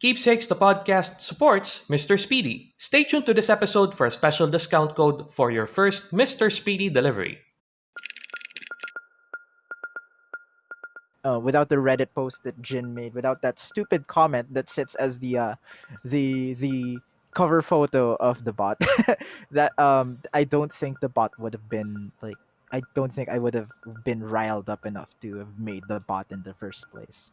Keepsakes the podcast supports Mr. Speedy. Stay tuned to this episode for a special discount code for your first Mr. Speedy delivery. uh, without the Reddit post that Jin made, without that stupid comment that sits as the uh, the the cover photo of the bot, that um I don't think the bot would have been like I don't think I would have been riled up enough to have made the bot in the first place.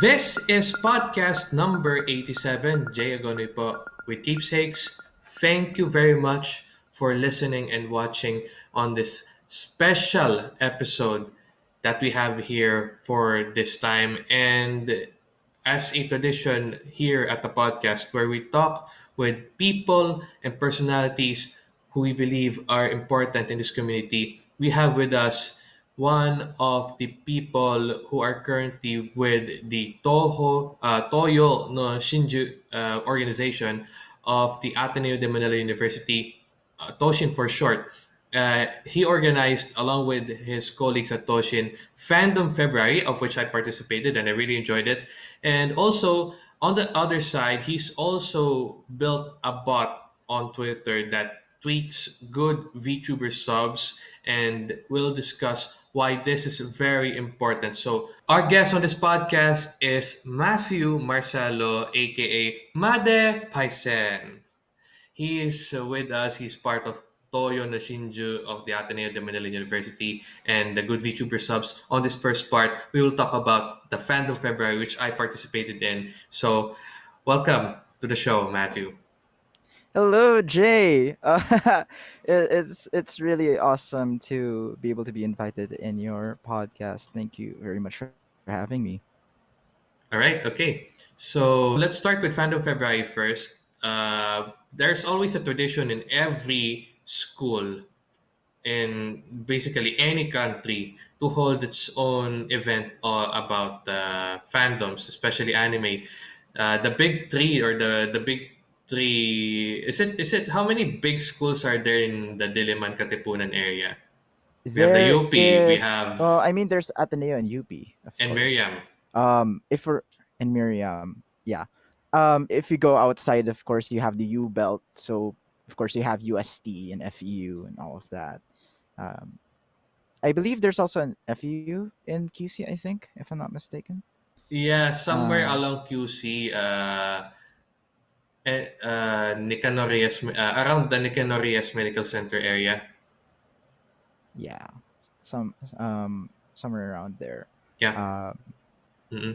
This is podcast number 87. Jay Agonoy po with Keepsakes. Thank you very much for listening and watching on this special episode that we have here for this time. And as a tradition here at the podcast, where we talk with people and personalities who we believe are important in this community, we have with us one of the people who are currently with the Toho uh, Toyo no Shinju uh, organization of the Ateneo de Manila University, uh, Toshin for short. Uh, he organized, along with his colleagues at Toshin, Fandom February, of which I participated and I really enjoyed it. And also, on the other side, he's also built a bot on Twitter that tweets good VTuber subs, and we'll discuss why this is very important. So, our guest on this podcast is Matthew Marcelo, aka Made Paisen. He is with us. He's part of Toyo no Shinju of the Ateneo de Manila University and the Good VTuber subs. On this first part, we will talk about the Fandom February, which I participated in. So, welcome to the show, Matthew. Hello, Jay. Uh, it, it's it's really awesome to be able to be invited in your podcast. Thank you very much for having me. All right, okay. So let's start with Fandom February first. Uh, there's always a tradition in every school in basically any country to hold its own event uh, about uh, fandoms, especially anime. Uh, the big three or the the big three is it is it how many big schools are there in the Diliman Katipunan area? We have the There UP, we is, have well, I mean, there's Ateneo and UP, of and course. Miriam. Um, if we're in Miriam, yeah. Um, if you go outside, of course, you have the U belt. So, of course, you have UST and FEU and all of that. Um, I believe there's also an FEU in QC, I think, if I'm not mistaken. Yeah, somewhere Uh, along QC, uh, eh, uh, Nicanor Reyes, uh, around the Nicanor Reyes Medical Center area. yeah, some um somewhere around there. Yeah. Um, mm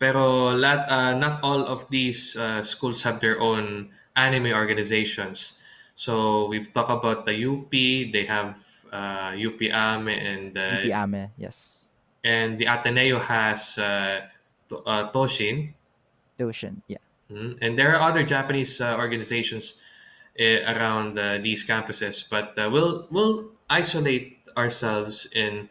Pero lat, uh, not all of these uh, schools have their own anime organizations. So we've talked about the UP. They have uh, UP AME and uh, UP Ame, yes. and the Ateneo has uh, To- uh, Toshin. Doshin, yeah. Mhm. And there are other Japanese uh, organizations uh, around uh, these campuses, but uh, we'll we'll isolate ourselves in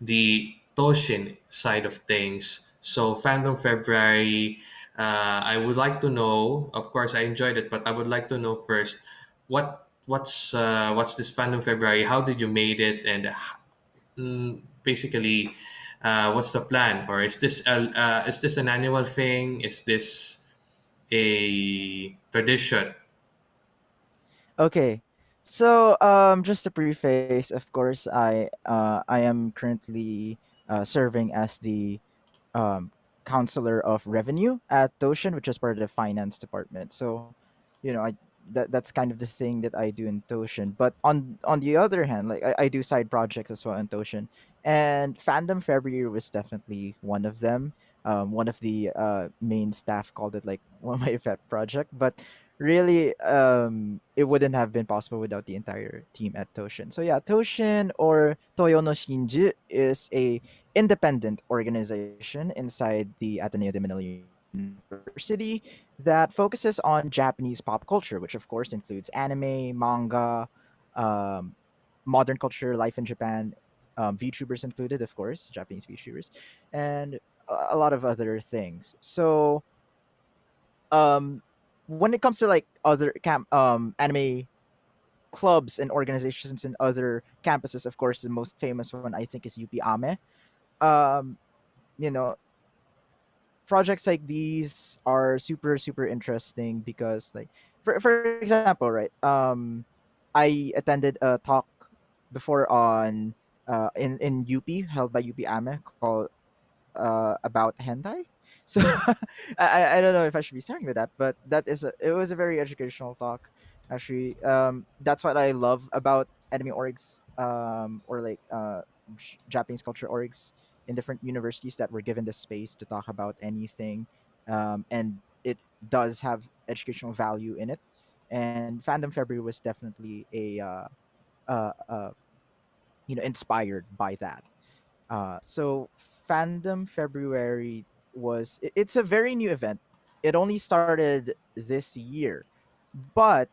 the Toshin side of things. So Fandom February, uh, I would like to know. Of course, I enjoyed it, but I would like to know first what what's uh, what's this Fandom February? How did you made it, and mm, basically, what's the plan? Or is this a, is this an annual thing? Is this a tradition? Okay. So, um, just a preface, of course, I uh, I am currently uh, serving as the um, counselor of revenue at Toshin, which is part of the finance department. So, you know, I that that's kind of the thing that I do in Toshin. But on on the other hand, like I, I do side projects as well in Toshin, and Fandom February was definitely one of them. Um, one of the uh, main staff called it like one of my pet project, but really um it wouldn't have been possible without the entire team at Toshin. So yeah, Toshin or Toyo no Shinju is a independent organization inside the Ateneo de Manila University that focuses on Japanese pop culture, which of course includes anime, manga, um, modern culture, life in Japan, um, VTubers included, of course, Japanese VTubers, and a lot of other things. So um when it comes to like other camp um anime clubs and organizations in other campuses. Of course, the most famous one I think is UP Ame. Um, you know, projects like these are super super interesting because like for for example, right? Um, I attended a talk before on uh in in UP held by UP Ame called uh, about hentai. So I I don't know if I should be starting with that, but that is a, it was a very educational talk. Actually, um, that's what I love about anime orgs, um, or like uh, Japanese culture orgs in different universities that were given the space to talk about anything, um, and it does have educational value in it. And Fandom February was definitely a uh, uh, uh, you know inspired by that. Uh, so Fandom February was it's a very new event. It only started this year, but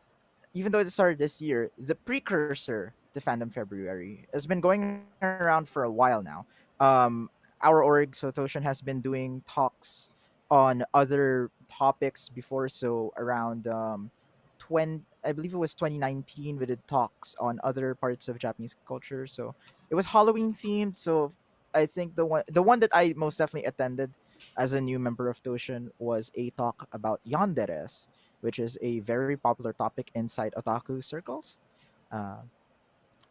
even though it started this year, the precursor to Fandom February has been going around for a while now. Um, our org Sotoshan has been doing talks on other topics before, so around um, 20, I believe it was 2019 we did talks on other parts of Japanese culture. So it was Halloween themed. So I think the one the one that I most definitely attended as a new member of Toshin was a talk about yanderes, which is a very popular topic inside otaku circles. Uh,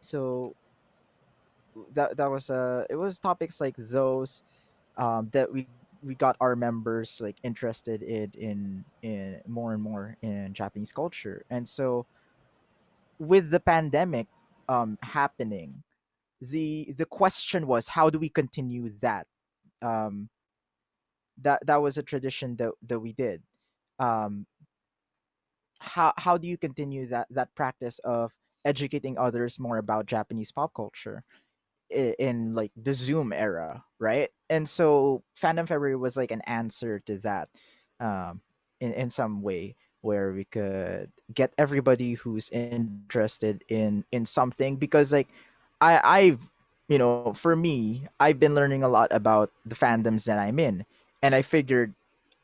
so that that was uh it was topics like those um that we we got our members like interested in in in more and more in Japanese culture. And so with the pandemic um happening, the the question was how do we continue that? Um that that was a tradition that that we did. Um how how do you continue that that practice of educating others more about Japanese pop culture? i- in like the Zoom era, right? And so Fandom February was like an answer to that, um, in in some way where we could get everybody who's interested in in something because like I I've you know for me I've been learning a lot about the fandoms that I'm in, and I figured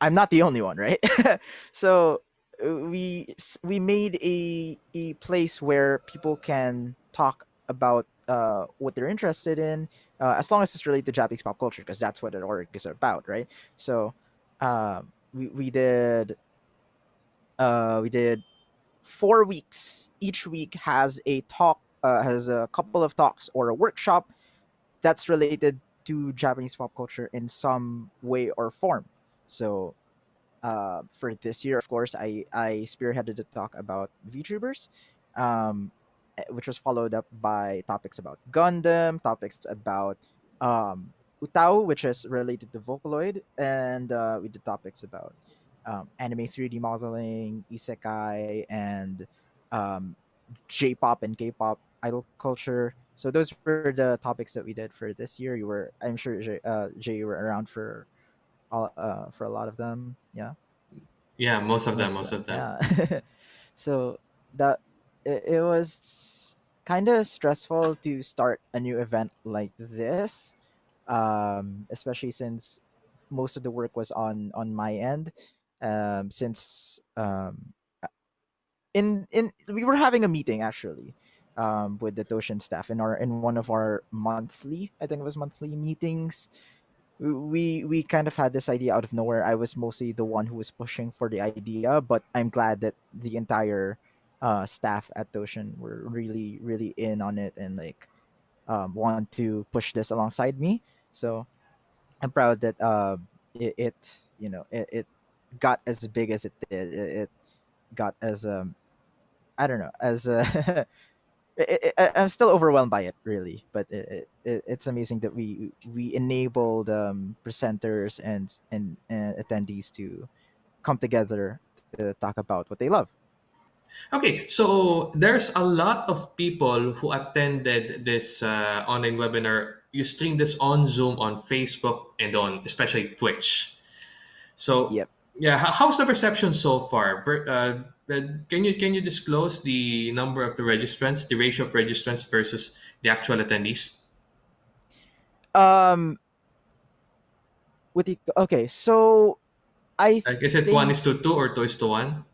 I'm not the only one, right? so uh, we we made a a place where people can talk about uh, what they're interested in, uh, as long as it's related to Japanese pop culture, because that's what an org is about, right? So, uh, we we did uh, we did four weeks. Each week has a talk, uh, has a couple of talks or a workshop that's related to Japanese pop culture in some way or form. So uh, for this year, of course, I I spearheaded the talk about VTubers, um, eh, which was followed up by topics about Gundam, topics about um, which is related to Vocaloid, and uh, we did topics about um, anime 3D modeling, isekai, and um, J-pop and K-pop idol culture. So those were the topics that we did for this year. You were, I'm sure, Jay, uh, Jay, you were around for all, uh, for a lot of them. Yeah Yeah, most of them, most of them yeah so that it, it was kind of stressful to start a new event like this um especially since most of the work was on on my end um since um in in we were having a meeting actually um with the Toshin staff in our in one of our monthly I think it was monthly meetings we we kind of had this idea out of nowhere. I was mostly the one who was pushing for the idea, but I'm glad that the entire uh, staff at Toshin were really really in on it and like um, want to push this alongside me. So I'm proud that uh, it, it you know it, it got as big as it did. It, it got as um I don't know as uh, I, I, I'm still overwhelmed by it, really. But it, it, it's amazing that we we enabled um, presenters and, and and attendees to come together to talk about what they love. Okay, so there's a lot of people who attended this uh, online webinar. You stream this on Zoom, on Facebook, and on especially Twitch. So, Yep. Yeah, how's the reception so far? Ver- Uh, uh, can you can you disclose the number of the registrants, the ratio of registrants versus the actual attendees? Um. With the okay, so I Like, is it one think is to two or two is to one?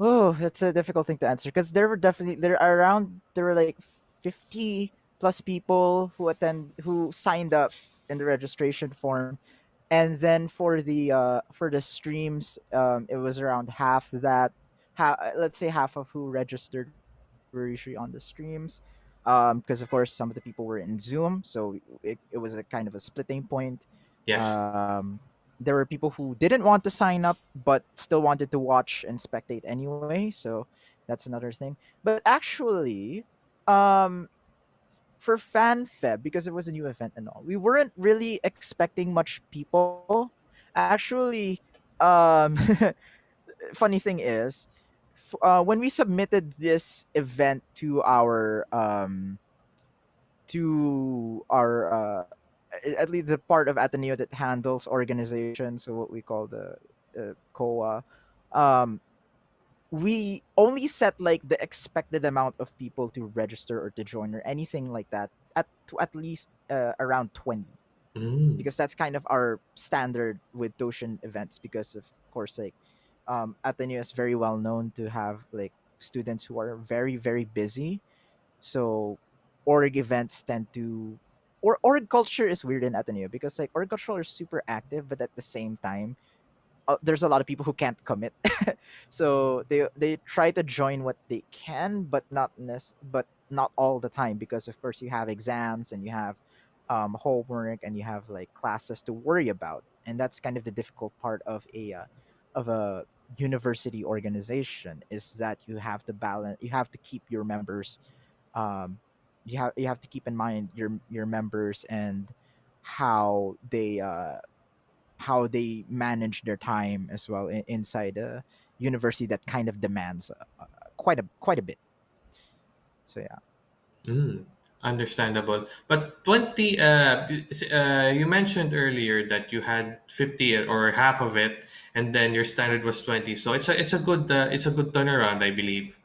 Oh, that's a difficult thing to answer because there were definitely there are around there were like fifty plus people who attend who signed up in the registration form, and then for the uh for the streams, um, it was around half that. Ha- let's say half of who registered were usually on the streams, um, because of course some of the people were in Zoom, so it, it was a kind of a splitting point. Yes. Um, there were people who didn't want to sign up but still wanted to watch and spectate anyway so that's another thing but actually um for fanfeb because it was a new event and all we weren't really expecting much people. Actually um funny thing is uh, when we submitted this event to our um to our uh, at least the part of Ateneo that handles organization, so what we call the uh, COA, um, we only set like the expected amount of people to register or to join or anything like that at to at least uh, around 20 Mm. because that's kind of our standard with Toshin events because of course like um, Ateneo is very well known to have like students who are very very busy so org events tend to or org culture is weird in Ateneo because like org culture is super active, but at the same time, uh, there's a lot of people who can't commit. so they they try to join what they can, but not but not all the time because of course you have exams and you have um, homework and you have like classes to worry about, and that's kind of the difficult part of a uh, of a university organization is that you have to balance you have to keep your members um, you have you have to keep in mind your your members and how they uh, how they manage their time as well in, inside a university that kind of demands uh, uh, quite a quite a bit. So yeah. Mm. Understandable. But 20, uh, uh, you mentioned earlier that you had 50 or half of it, and then your standard was 20. So it's a, it's a good, uh, it's a good turnaround, I believe.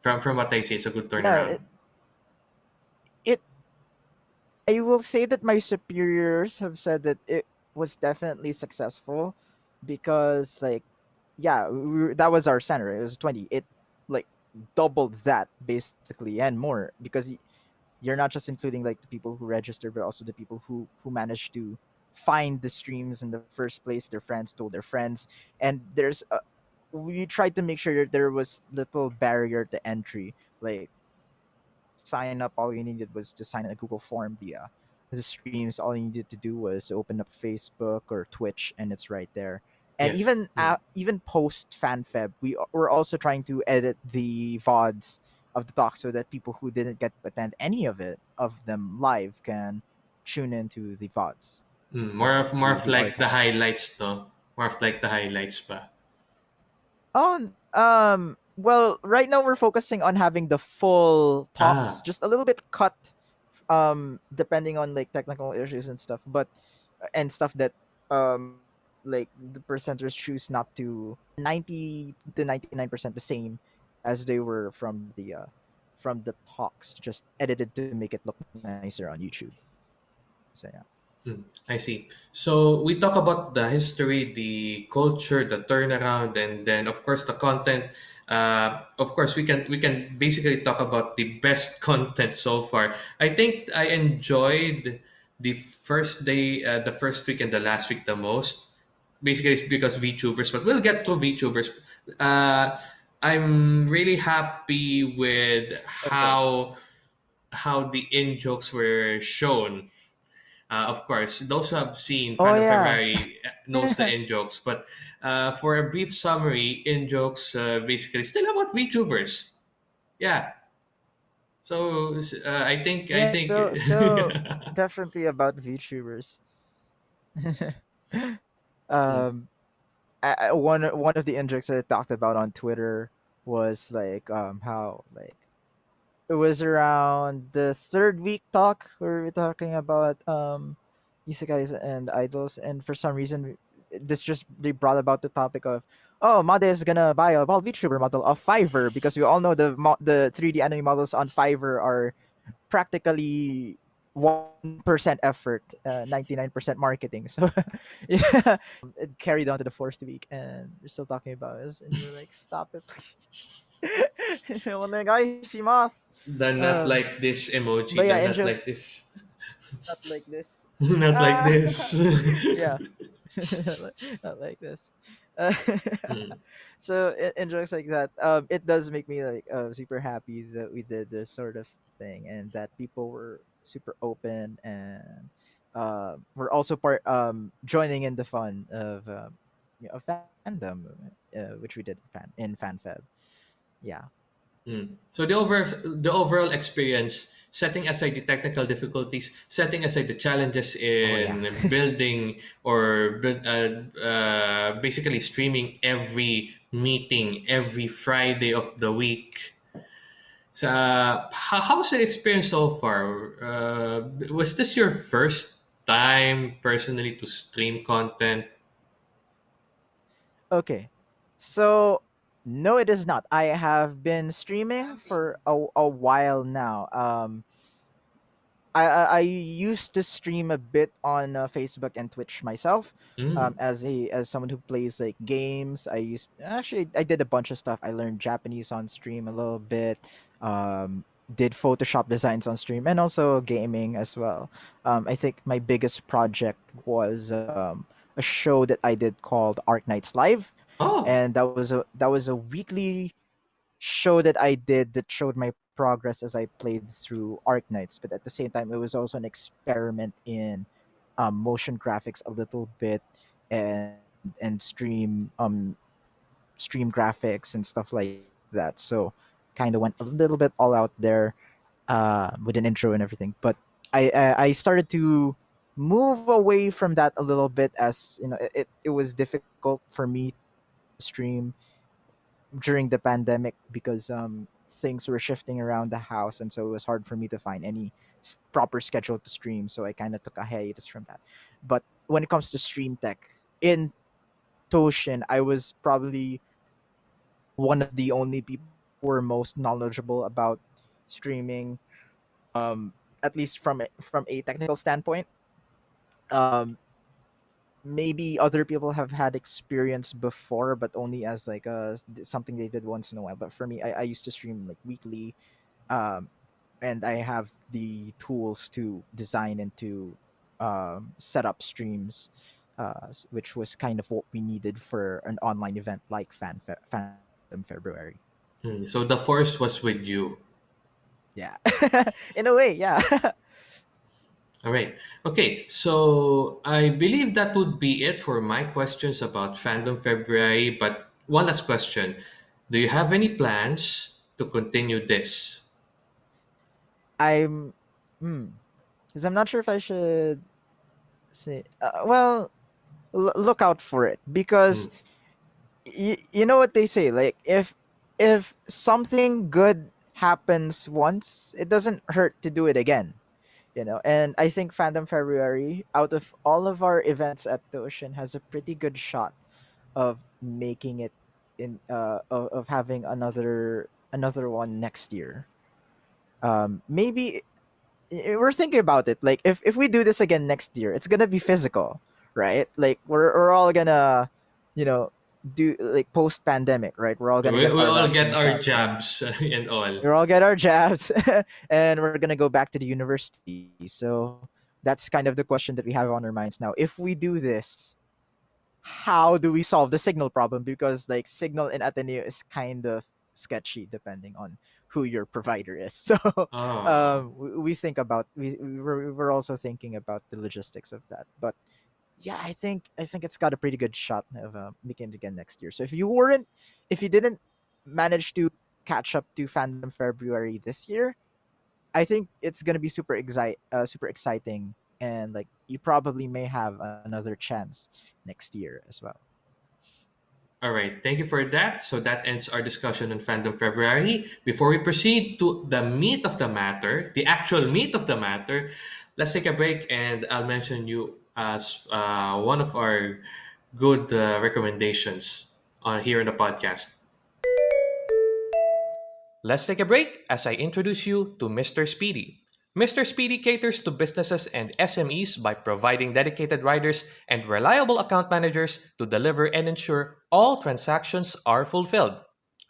From, from what I see, it's a good Yeah, turnaround. it, it I will say that my superiors have said that it was definitely successful because like yeah, we, that was our center. It was 20. It like doubled that basically and more because you're not just including like the people who register but also the people who who managed to find the streams in the first place their friends told their friends and there's a, we tried to make sure there was little barrier to entry like sign up all you needed was to sign a google form via the streams all you needed to do was open up facebook or twitch and it's right there and Yes. even Mm. uh, even post fanfeb we we're also trying to edit the vods of the talk so that people who didn't get to attend any of it of them live can tune into the vods Mm. More of, more of like the highlights, no? More of like the highlights pa. Oh, um, well, right now we're focusing on having the full talks, Ah, just a little bit cut, um, depending on like technical issues and stuff, but and stuff that um like the presenters choose not to 90 to 99% the same as they were from the uh from the talks, just edited to make it look nicer on YouTube. So yeah. Mm, I see. So we talk about the history, the culture, the turnaround, and then of course the content. Uh, of course, we can we can basically talk about the best content so far. I think I enjoyed the first day, uh, the first week, and the last week the most. Basically, it's because VTubers, but we'll get to VTubers. Uh, I'm really happy with how how the in jokes were shown uh, of course, those who have seen Oh Fan yeah. February uh, knows the in jokes. But uh, for a brief summary, in jokes uh, basically still about VTubers. Yeah. So uh, I think I think still definitely about VTubers. Mm, um I, one one of the injects that I talked about on Twitter was like um how like it was around the third week talk where we were talking about um isekais and idols and for some reason this just they brought about the topic of oh Made is gonna buy a well VTuber model of Fiverr because we all know the the 3D anime models on Fiverr are practically one percent effort, uh, ninety nine percent marketing. So yeah, it carried on to the fourth week, and we're still talking about us, and you're like, stop it, please. Onegaishimasu. The not Um, like this emoji. but The yeah, in not like this. not like this. not like Ah, this. yeah, not like this. Uh, Mm, so in, in jokes like that, um, it does make me like uh, super happy that we did this sort of thing, and that people were super open and uh, we're also part um joining in the fun of um, you know, fandom, uh, which we did fan in FanFeb. Yeah. mm. So the over the overall experience, setting aside the technical difficulties, setting aside the challenges Oh yeah. in building or uh, uh, basically streaming every meeting every Friday of the week. So, uh, how, how was the experience so far? Uh, was this your first time personally to stream content? Okay. So no, it is not. I have been streaming for a, a while now. Um, I, I I used to stream a bit on uh, Facebook and Twitch myself. Um, Mm. as a as someone who plays like games, I used actually I did a bunch of stuff. I learned Japanese on stream a little bit. Um, did Photoshop designs on stream and also gaming as well. Um, I think my biggest project was um, a show that I did called Arknights Live, Oh, and that was a that was a weekly show that I did that showed my progress as I played through Arknights, but at the same time, it was also an experiment in um, motion graphics a little bit and and stream um stream graphics and stuff like that. So kind of went a little bit all out there uh, with an intro and everything. But I, I I started to move away from that a little bit as you know it, it, was difficult for me stream during the pandemic because um things were shifting around the house and so it was hard for me to find any proper schedule to stream so i kind of took a hiatus from that. But when it comes to stream tech in toshin i was probably one of the only people who were most knowledgeable about streaming um at least from from a technical standpoint. Um maybe other people have had experience before but only as like a something they did once in a while but for me i, I used to stream like weekly um and i have the tools to design and to um, set up streams uh, which was kind of what we needed for an online event like fan Fe- fandom february mm. so the force was with you. yeah in a way yeah All right. Okay. So I believe that would be it for my questions about Fandom February. But one last question: Do you have any plans to continue this? i'm hmm because i'm not sure if i should say uh, well l- look out for it because Mm. y- you know what they say like if if something good happens once it doesn't hurt to do it again you know and i think fandom february out of all of our events at Toshin has a pretty good shot of making it in uh of, of having another another one next year. Um maybe we're thinking about it like if if we do this again next year it's gonna be physical right? Like we're, we're all gonna you know do like post pandemic right? We're all gonna We, get we our all get our jabs. and all. we're all get our jabs and we're gonna go back to the university. So that's kind of the question that we have on our minds. Now if we do this how do we solve the signal problem? Because like signal in ateneo is kind of sketchy depending on who your provider is. So Oh. um we, we think about we we we're, we're also thinking about the logistics of that. But yeah i think i think it's got a pretty good shot of uh, making it again next year so if you weren't if you didn't manage to catch up to fandom february this year i think it's gonna be super excite uh, super exciting and like you probably may have another chance next year as well All right, thank you for that. So that ends our discussion on Fandom February. Before we proceed to the meat of the matter, the actual meat of the matter, let's take a break and I'll mention you as uh, one of our good uh, recommendations on here in the podcast. Let's take a break as I introduce you to Mr. Speedy. Mr. Speedy caters to businesses and SMEs by providing dedicated riders and reliable account managers to deliver and ensure all transactions are fulfilled.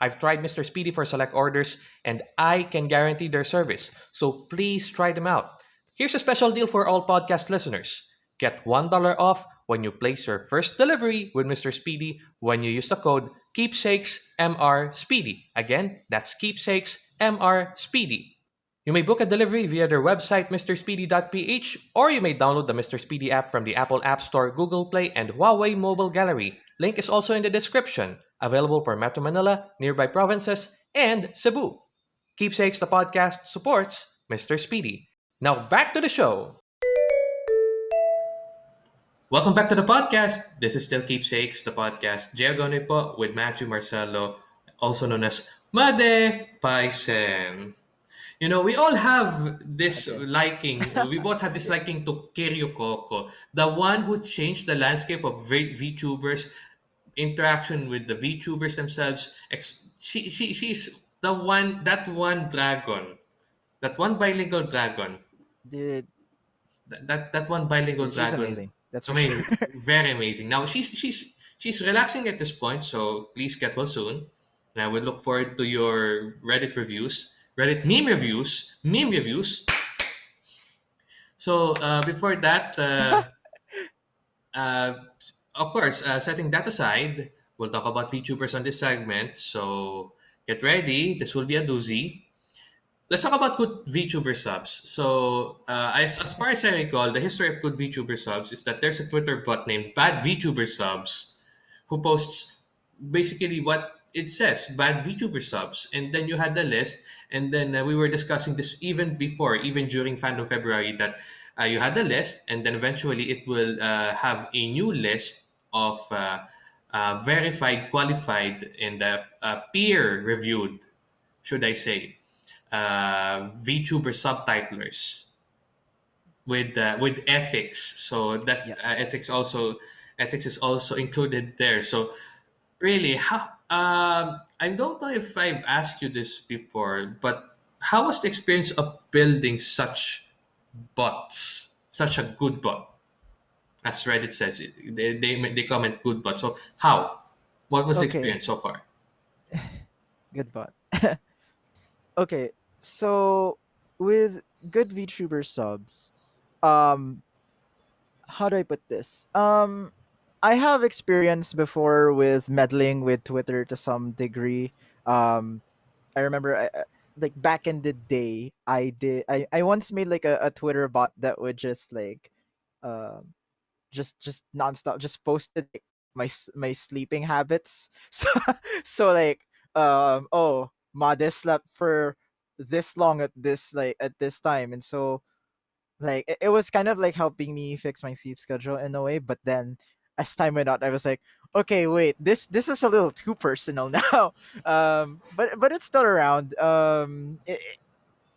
I've tried Mr. Speedy for select orders and I can guarantee their service, so please try them out. Here's a special deal for all podcast listeners. Get $1 off when you place your first delivery with Mr. Speedy when you use the code Keepsakes MR Speedy. Again, that's Keepsakes MR Speedy. You may book a delivery via their website, mrspeedy.ph, or you may download the Mr. Speedy app from the Apple App Store, Google Play, and Huawei Mobile Gallery. Link is also in the description. Available for Metro Manila, nearby provinces, and Cebu. Keepsakes the podcast supports Mr. Speedy. Now back to the show. Welcome back to the podcast. This is still Keepsakes, the podcast. Jay Agonoy po with Matthew Marcelo, also known as Made Paisen. You know, we all have this Okay. liking. We both have this liking to Kiryu Coco, the one who changed the landscape of V- VTubers, interaction with the VTubers themselves. Ex- she, she, she's the one, that one dragon, that one bilingual dragon, Dude, that, that, that one bilingual she's dragon. amazing. That's I for sure. very amazing. Now she's she's she's relaxing at this point, so please get well soon. And I would look forward to your Reddit reviews, Reddit meme reviews, meme reviews. So uh, before that, uh, uh, of course, uh, setting that aside, we'll talk about VTubers on this segment. So get ready. This will be a doozy. Let's talk about good VTuber subs. So, uh, as, as far as I recall, the history of good VTuber subs is that there's a Twitter bot named Bad VTuber Subs who posts basically what it says bad VTuber subs. And then you had the list. And then uh, we were discussing this even before, even during Fandom February, that uh, you had the list. And then eventually it will uh, have a new list of uh, uh, verified, qualified, and uh, uh, peer reviewed, should I say, uh, VTuber subtitlers with uh, with ethics. So that's yeah. uh, ethics also ethics is also included there. So really, how um, I don't know if I've asked you this before, but how was the experience of building such bots, such a good bot? As Reddit says, it they they, they comment good bot. So how? What was the experience so far? good bot. Okay, so with good VTuber subs, um, how do I put this? Um, I have experience before with meddling with Twitter to some degree. Um, I remember I, like back in the day, I did I, I once made like a, a Twitter bot that would just like um just just nonstop just posted my my sleeping habits. So so like um oh Modest slept for this long at this like at this time and so like it, it was kind of like helping me fix my sleep schedule in a way but then as time went on i was like okay wait this this is a little too personal now. Um but but it's still around um it,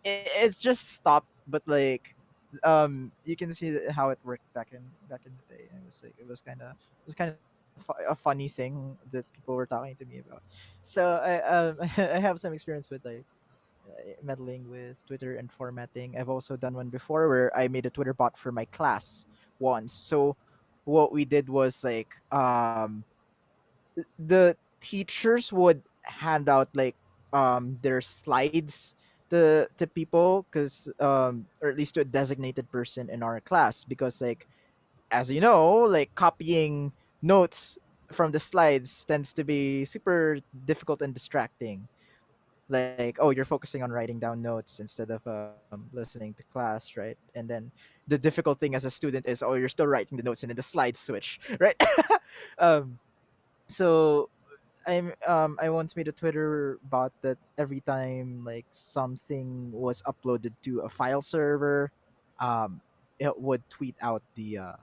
it, it's just stopped but like um you can see how it worked back in back in the day it was like it was kind of it was kind of a funny thing that people were talking to me about. So i um i have some experience with like meddling with Twitter and formatting. I've also done one before where I made a Twitter bot for my class once. So what we did was like um the teachers would hand out like um their slides to to people because um or at least to a designated person in our class because like as you know like copying notes from the slides tends to be super difficult and distracting like oh you're focusing on writing down notes instead of um, listening to class right? And then the difficult thing as a student is oh you're still writing the notes and then the slides switch right? Um so i'm um i once made a twitter bot that every time like something was uploaded to a file server um it would tweet out the uh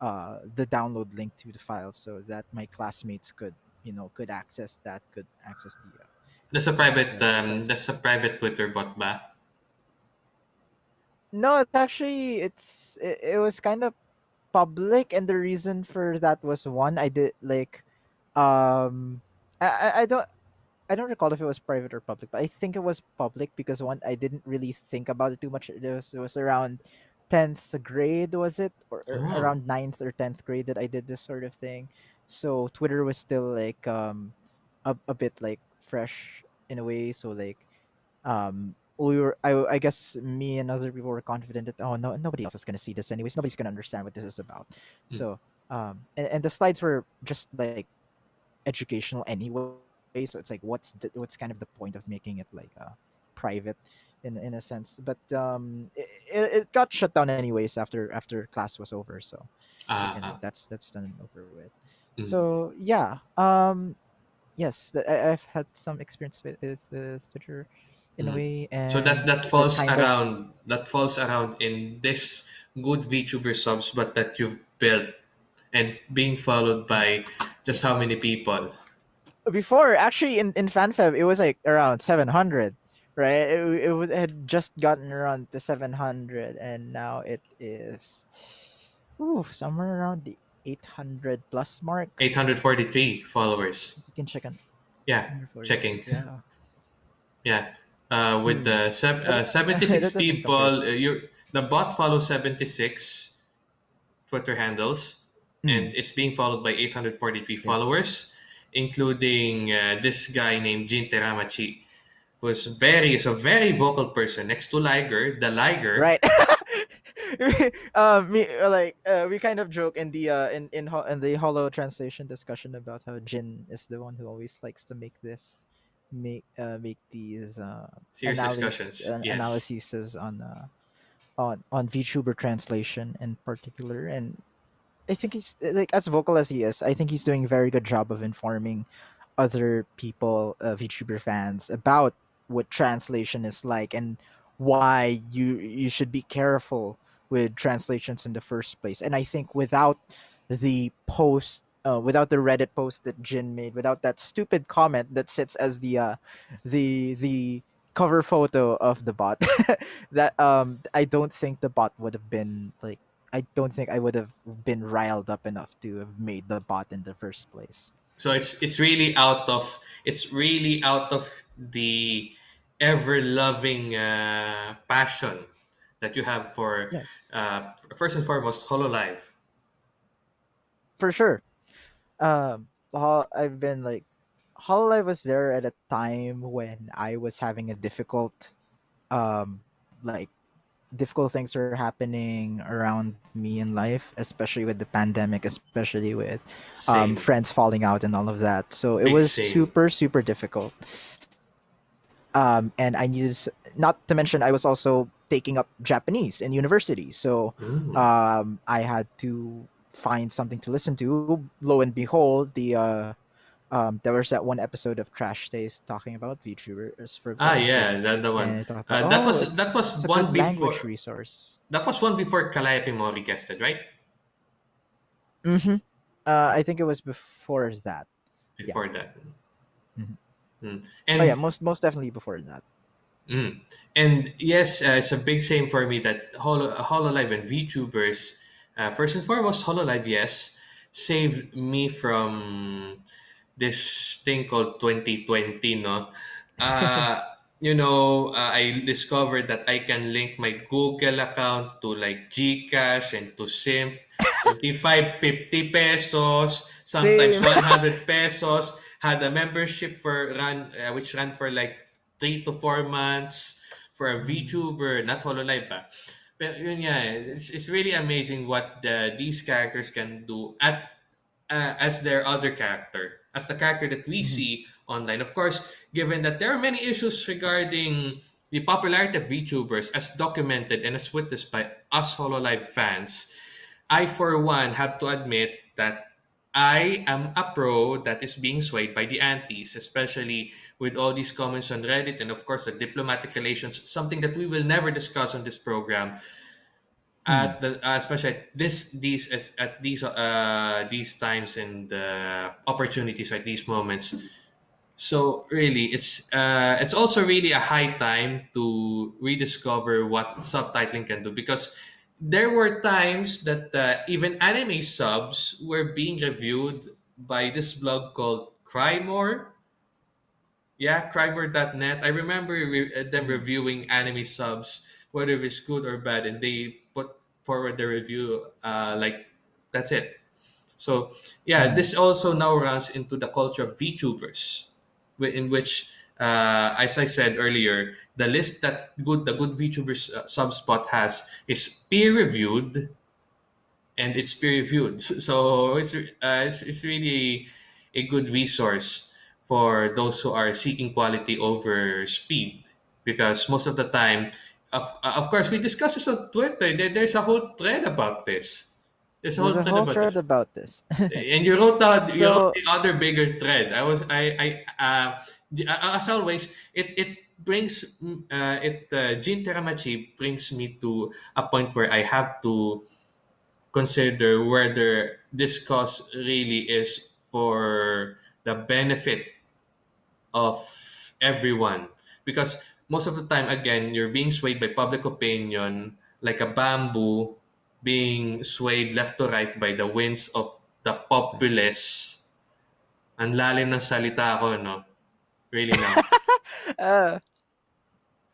uh the download link to the file so that my classmates could you know could access that could access the uh, That's a private um, that's a private Twitter bot ba? No, it's actually it's it, it was kind of public, and the reason for that was one I did like um I I I don't I don't recall if it was private or public, but I think it was public because one I didn't really think about it too much. It was it was around tenth grade, was it, or, or Oh. around ninth or tenth grade that I did this sort of thing. So Twitter was still like um a, a bit like fresh in a way. So like um we were I, I guess me and other people were confident that oh no nobody else is gonna see this anyways. Nobody's gonna understand what this is about. Mm. So um and, and the slides were just like educational anyway. So it's like, what's the, what's kind of the point of making it like uh, private, in in a sense. But um, it, it, got shut down anyways after after class was over. So ah. that's that's done and over with. Mm. So yeah, um, yes, the, I, I've had some experience with with, with Twitter in a Mm. way, So that and that that falls of around that falls around in this good VTuber subs, but that you've built and being followed by just how many people? before actually in in FanFeb it was like around 700 right it, it would- had just gotten around to 700 and now it is ooh, somewhere around the 800 plus mark. Eight hundred forty-three followers. you can check on Yeah, checking. yeah. Yeah, uh, with hmm. the but uh, seventy-six that doesn't compare. people, uh, you the bot follows seventy-six Twitter handles, mm, and it's being followed by eight hundred forty-three yes. followers, including uh, this guy named Jin Teramachi was very is a very vocal person next to Liger, the Liger. right um me uh, like uh, we kind of joke in the uh in in, ho- in the hollow translation discussion about how jin is the one who always likes to make this make uh make these uh Serious discussions. uh, Yes. analyses on uh on on VTuber translation in particular and I think he's uh, like as vocal as he is. I think he's doing a very good job of informing other people, uh, VTuber fans, about what translation is like and why you you should be careful with translations in the first place. And I think without the post, uh, without the Reddit post that Jin made, without that stupid comment that sits as the uh, the the cover photo of the bot, that um I don't think the bot would have been like I don't think I would have been riled up enough to have made the bot in the first place. So it's it's really out of it's really out of the ever loving uh, passion that you have for Yes, uh, first and foremost Hololive. for sure. Um, I've been like Hololive was there at a time when I was having a difficult, um, like difficult things were happening around me in life, especially with the pandemic, especially with um, friends falling out and all of that. So it big was same. super, super difficult. um, and I needed not to mention I was also taking up Japanese in university, so Mm. um, I had to find something to listen to. Lo and behold, the uh, um, there was that one episode of Trash Taste talking about VTubers for Ah, yeah, that the one. and about Uh, that oh, was that was one good language resource. that was one before Calliope Mori guested, right? Mm-hmm. Uh, I think it was before that. Yeah. Before that, Mhm. Mm. Oh yeah, most most definitely before that. Mm. And yes, uh, it's a big same for me that Holo, Hololive and VTubers, uh, first and foremost, Hololive, yes, saved me from this thing called 2020, no? Uh, you know, uh, I discovered that I can link my Google account to like Gcash and to Simp. 25, 50 pesos, sometimes Same. 100 pesos. Had a membership for run, uh, which ran for like three to four months for a. VTuber, not Hololive ah. Pero yun eh, it's, it's really amazing what the, these characters can do at uh, as their other character, as the character that we Mhm. see online. Of course, given that there are many issues regarding the popularity of VTubers as documented and as witnessed by us Hololive fans, I, for one, have to admit that I am a pro that is being swayed by the antis, especially with all these comments on Reddit and, of course, the diplomatic relations, something that we will never discuss on this program. Mm. At the uh, especially at this these as at these uh these times and uh, opportunities at these moments, so really, it's uh, it's also really a high time to rediscover what subtitling can do because there were times that uh, even anime subs were being reviewed by this blog called Cry More. Yeah, Crymore.net. I remember re- uh, them reviewing anime subs, whether it's good or bad, and they put forward the review. Uh, like that's it. So yeah, Mhm. this also now runs into the culture of VTubers, in which, uh, as I said earlier, the list that good the good VTubers uh, subspot has is peer reviewed and it's peer reviewed. So it's uh, it's, it's really a good resource for those who are seeking quality over speed because most of the time of, of course we discuss this on Twitter there, there's a whole thread about this there's a There's whole a thread whole about thread this about this. and you wrote the you wrote the other bigger thread. I was I I uh, uh, as always it it brings uh, it uh, Jin Teramachi brings me to a point where I have to consider whether this cause really is for the benefit of everyone. Because most of the time again you're being swayed by public opinion like a bamboo being swayed left to right by the winds of the populace. Ang lalim ng salita ko no? Really now. Uh,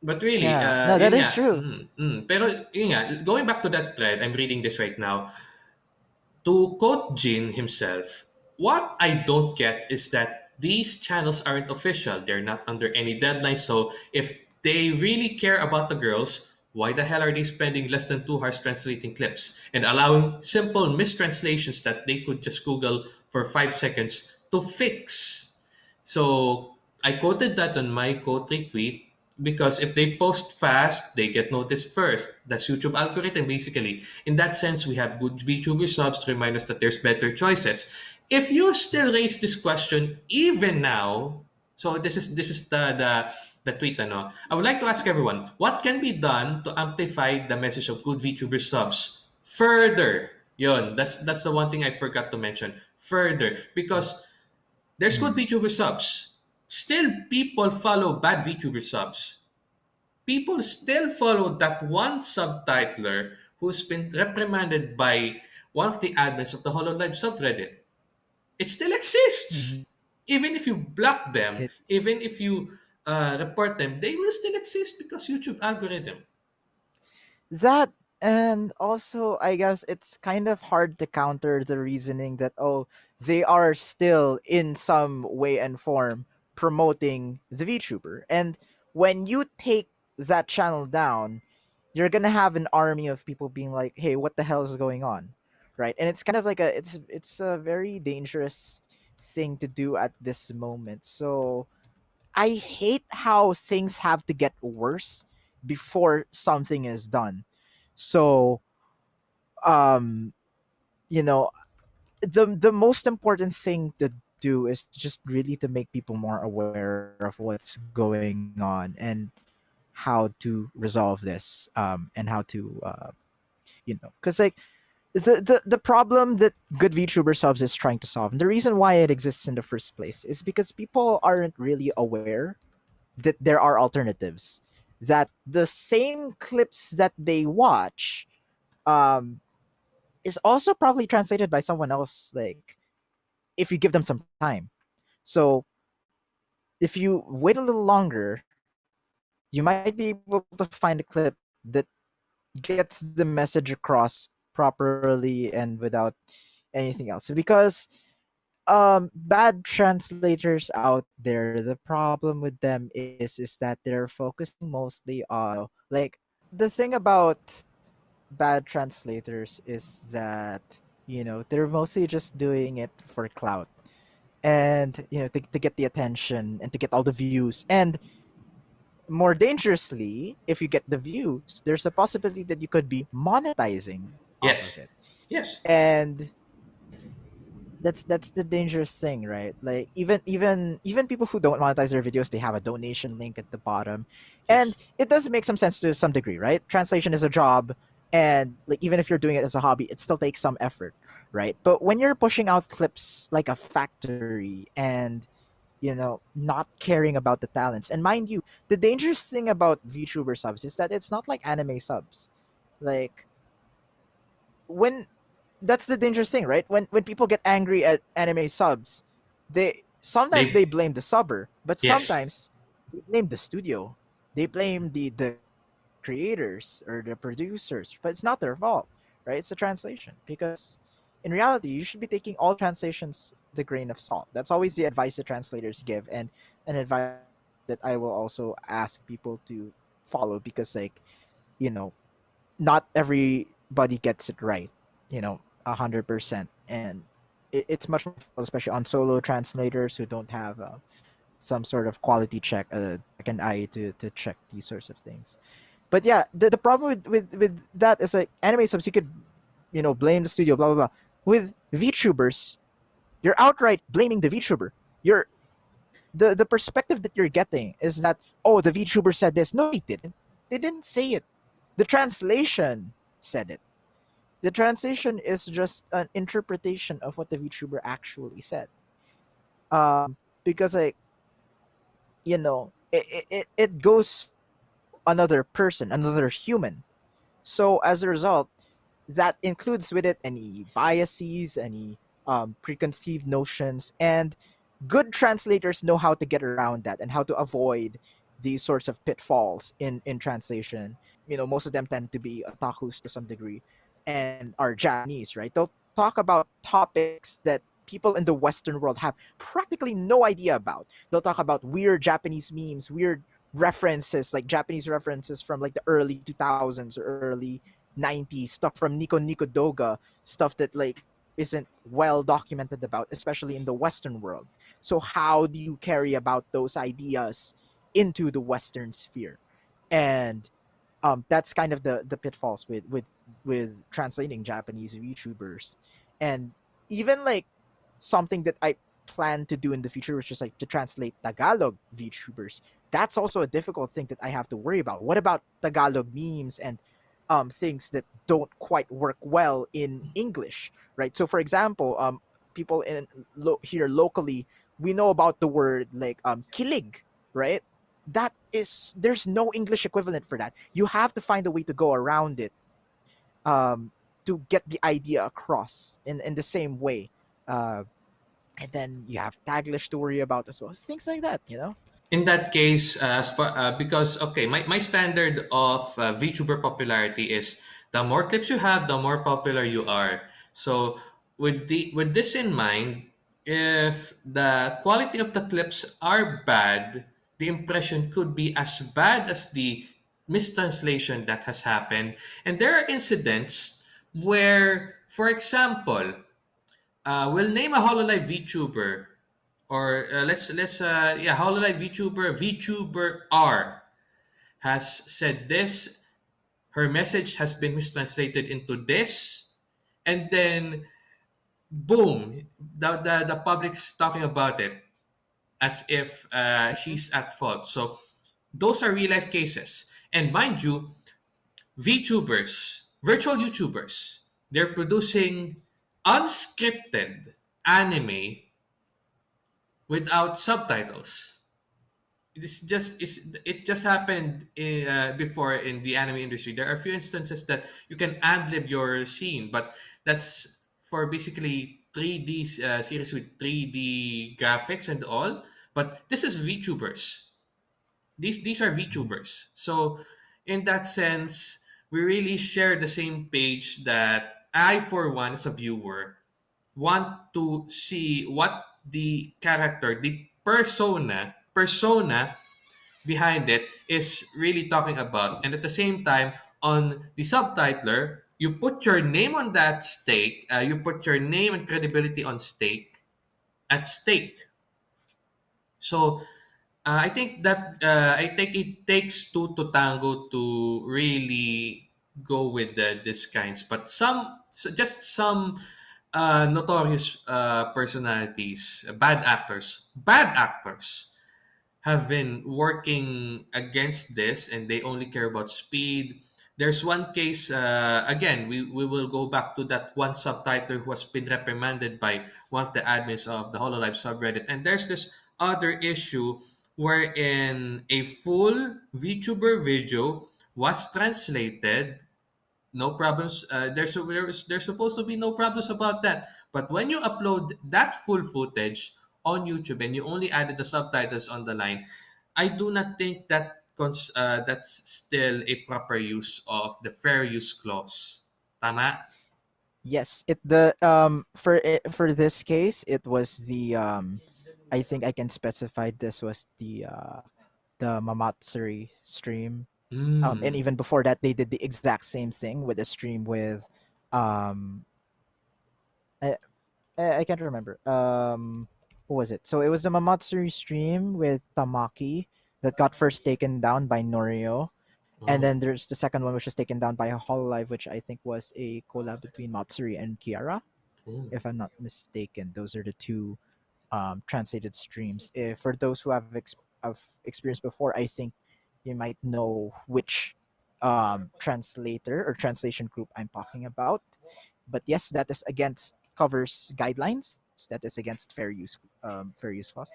but really yeah, uh no, that is nga. true. mm, mm. pero yun nga going back to that thread I'm reading this right now. To quote Jin himself, what I don't get is that these channels aren't official. They're not under any deadline. So if they really care about the girls, why the hell are they spending less than two hours translating clips and allowing simple mistranslations that they could just Google for five seconds to fix? So I quoted that on my quote retweet because if they post fast, they get noticed first. That's YouTube algorithm basically. In that sense, we have good VTuber subs to remind us that there's better choices. If you still raise this question even now, so this is this is the the the tweet ano. I would like to ask everyone, what can be done to amplify the message of good VTuber subs further? Yon, that's that's the one thing I forgot to mention. Further, because there's good. VTuber subs. Still, people follow bad VTuber subs. People still follow that one subtitler who's been reprimanded by one of the admins of the HoloLive subreddit. It still exists. Even if you block them, It even if you uh, report them, they will still exist because YouTube algorithm. that and also I guess it's kind of hard to counter the reasoning that oh they are still in some way and form promoting the VTuber. And when you take that channel down, you're gonna have an army of people being like, "Hey, what the hell is going on?" Right? And it's kind of like a it's it's a very dangerous thing to do at this moment. So I hate how things have to get worse before something is done. So um you know the the most important thing to do is just really to make people more aware of what's going on and how to resolve this um and how to uh you know because like the, the the problem that good VTuber subs is trying to solve, and the reason why it exists in the first place is because people aren't really aware that there are alternatives. That the same clips that they watch um, is also probably translated by someone else. Like if you give them some time. So if you wait a little longer, you might be able to find a clip that gets the message across properly and without anything else. Because um bad translators out there the problem with them is is that they're focusing mostly on like the thing about bad translators is that you know they're mostly just doing it for clout and you know to, to get the attention and to get all the views. And more dangerously if you get the views there's a possibility that you could be monetizing Yes. Yes. and that's that's the dangerous thing right like even even even people who don't monetize their videos they have a donation link at the bottom and Yes. it does make some sense to some degree right translation is a job and like even if you're doing it as a hobby it still takes some effort right but when you're pushing out clips like a factory and you know not caring about the talents and mind you the dangerous thing about vtuber subs is that it's not like anime subs like when that's the dangerous thing, right? When when people get angry at anime subs, they sometimes they They blame the subber, but yes. sometimes they blame the studio. They blame the the creators or the producers, but it's not their fault, right? It's a translation because in reality, you should be taking all translations the grain of salt. That's always the advice the translators give, and an advice that I will also ask people to follow because, like, you know, not everybody gets it right, you know, a hundred percent, and it, it's much more especially on solo translators who don't have uh, some sort of quality check, uh, an eye to to check these sorts of things. But yeah, the, the problem with, with with that is like anime subs, you could you know blame the studio, blah blah blah. With VTubers, you're outright blaming the VTuber. You're the the perspective that you're getting is that oh the VTuber said this. No, they didn't. They didn't say it. The translation said it. The translation is just an interpretation of what the VTuber actually said. Um, because like you know, it, it, it goes another person, another human. So as a result, that includes with it any biases, any um, preconceived notions, and good translators know how to get around that and how to avoid these sorts of pitfalls in in translation. You know, most of them tend to be otakus to some degree, and are Japanese, right? They'll talk about topics that people in the Western world have practically no idea about. They'll talk about weird Japanese memes, weird references, like Japanese references from like the early 2000s or early 90s, stuff from Nico Nico Doga, stuff that like isn't well documented about, especially in the Western world. So how do you carry about those ideas into the Western sphere? And um, that's kind of the the pitfalls with with with translating Japanese YouTubers, and even like something that I plan to do in the future, which is like to translate Tagalog VTubers. That's also a difficult thing that I have to worry about. What about Tagalog memes and um, things that don't quite work well in English, right? So, for example, um, people in lo- here locally, we know about the word like um, kilig, right? That is there's no English equivalent for that. You have to find a way to go around it um, to get the idea across in, in the same way. Uh, and then you have Taglish to worry about as well. Things like that, you know? In that case, uh, far, uh, because okay, my, my standard of uh, VTuber popularity is the more clips you have, the more popular you are. So with the with this in mind, if the quality of the clips are bad, the impression could be as bad as the mistranslation that has happened. And there are incidents where, for example, uh, we'll name a Hololive VTuber or uh, let's let's uh yeah Hololive VTuber VTuber R has said this. Her message has been mistranslated into this, and then boom, the the, the public's talking about it as if uh, she's at fault. So those are real life cases, and mind you, VTubers, virtual YouTubers, they're producing unscripted anime without subtitles. It's just it's, it just happened in, uh, before in the anime industry. There are a few instances that you can ad lib your scene, but that's for basically 3D uh, series with 3D graphics and all. But this is VTubers. These these are. VTubers. So in that sense, we really share the same page that I, for one, as a viewer, want to see what the character, the persona, persona behind it is really talking about. And at the same time, on the subtitler, you put your name on that stake, uh, you put your name and credibility on stake, at stake. So uh, I think that uh, I think it takes two to tango to really go with the this kinds. But some so just some uh, notorious uh, personalities, bad actors, bad actors have been working against this and they only care about speed. There's one case, uh, again, we, we will go back to that one subtitler who has been reprimanded by one of the admins of the HoloLive subreddit. And there's this other issue wherein a full VTuber video was translated no problems uh, there's, there's there's supposed to be no problems about that but when you upload that full footage on YouTube and you only added the subtitles on the line, I do not think that uh, that's still a proper use of the fair use clause. Tama? Yes, it the um for it, for this case it was the um I think I can specify this was the uh the Mamatsuri stream. Um and Mm. even before that they did the exact same thing with a stream with um I, I can't remember. Um what was it? So it was the Mamatsuri stream with Tamaki that got first taken down by Noripro. And Oh. then there's the second one which was taken down by Hololive, which I think was a collab between Matsuri and Kiara Oh. if I'm not mistaken. Those are the two um, translated streams. If for those who have, ex- have experienced before, I think you might know which um, translator or translation group I'm talking about. But yes, that is against Cover's guidelines. That is against fair use um, fair use clause.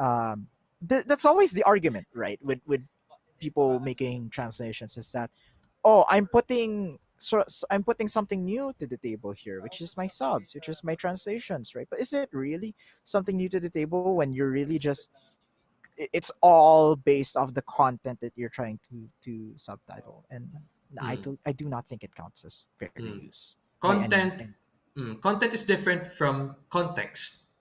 Um, th- that's always the argument, right? With with people making translations is that oh i'm putting so I'm putting something new to the table here which is my subs which is my translations right but is it really something new to the table when you're really just it's all based off the content that you're trying to to subtitle and i Mm. do i do not think it counts as fair Mm. use Content mm, content is different from context,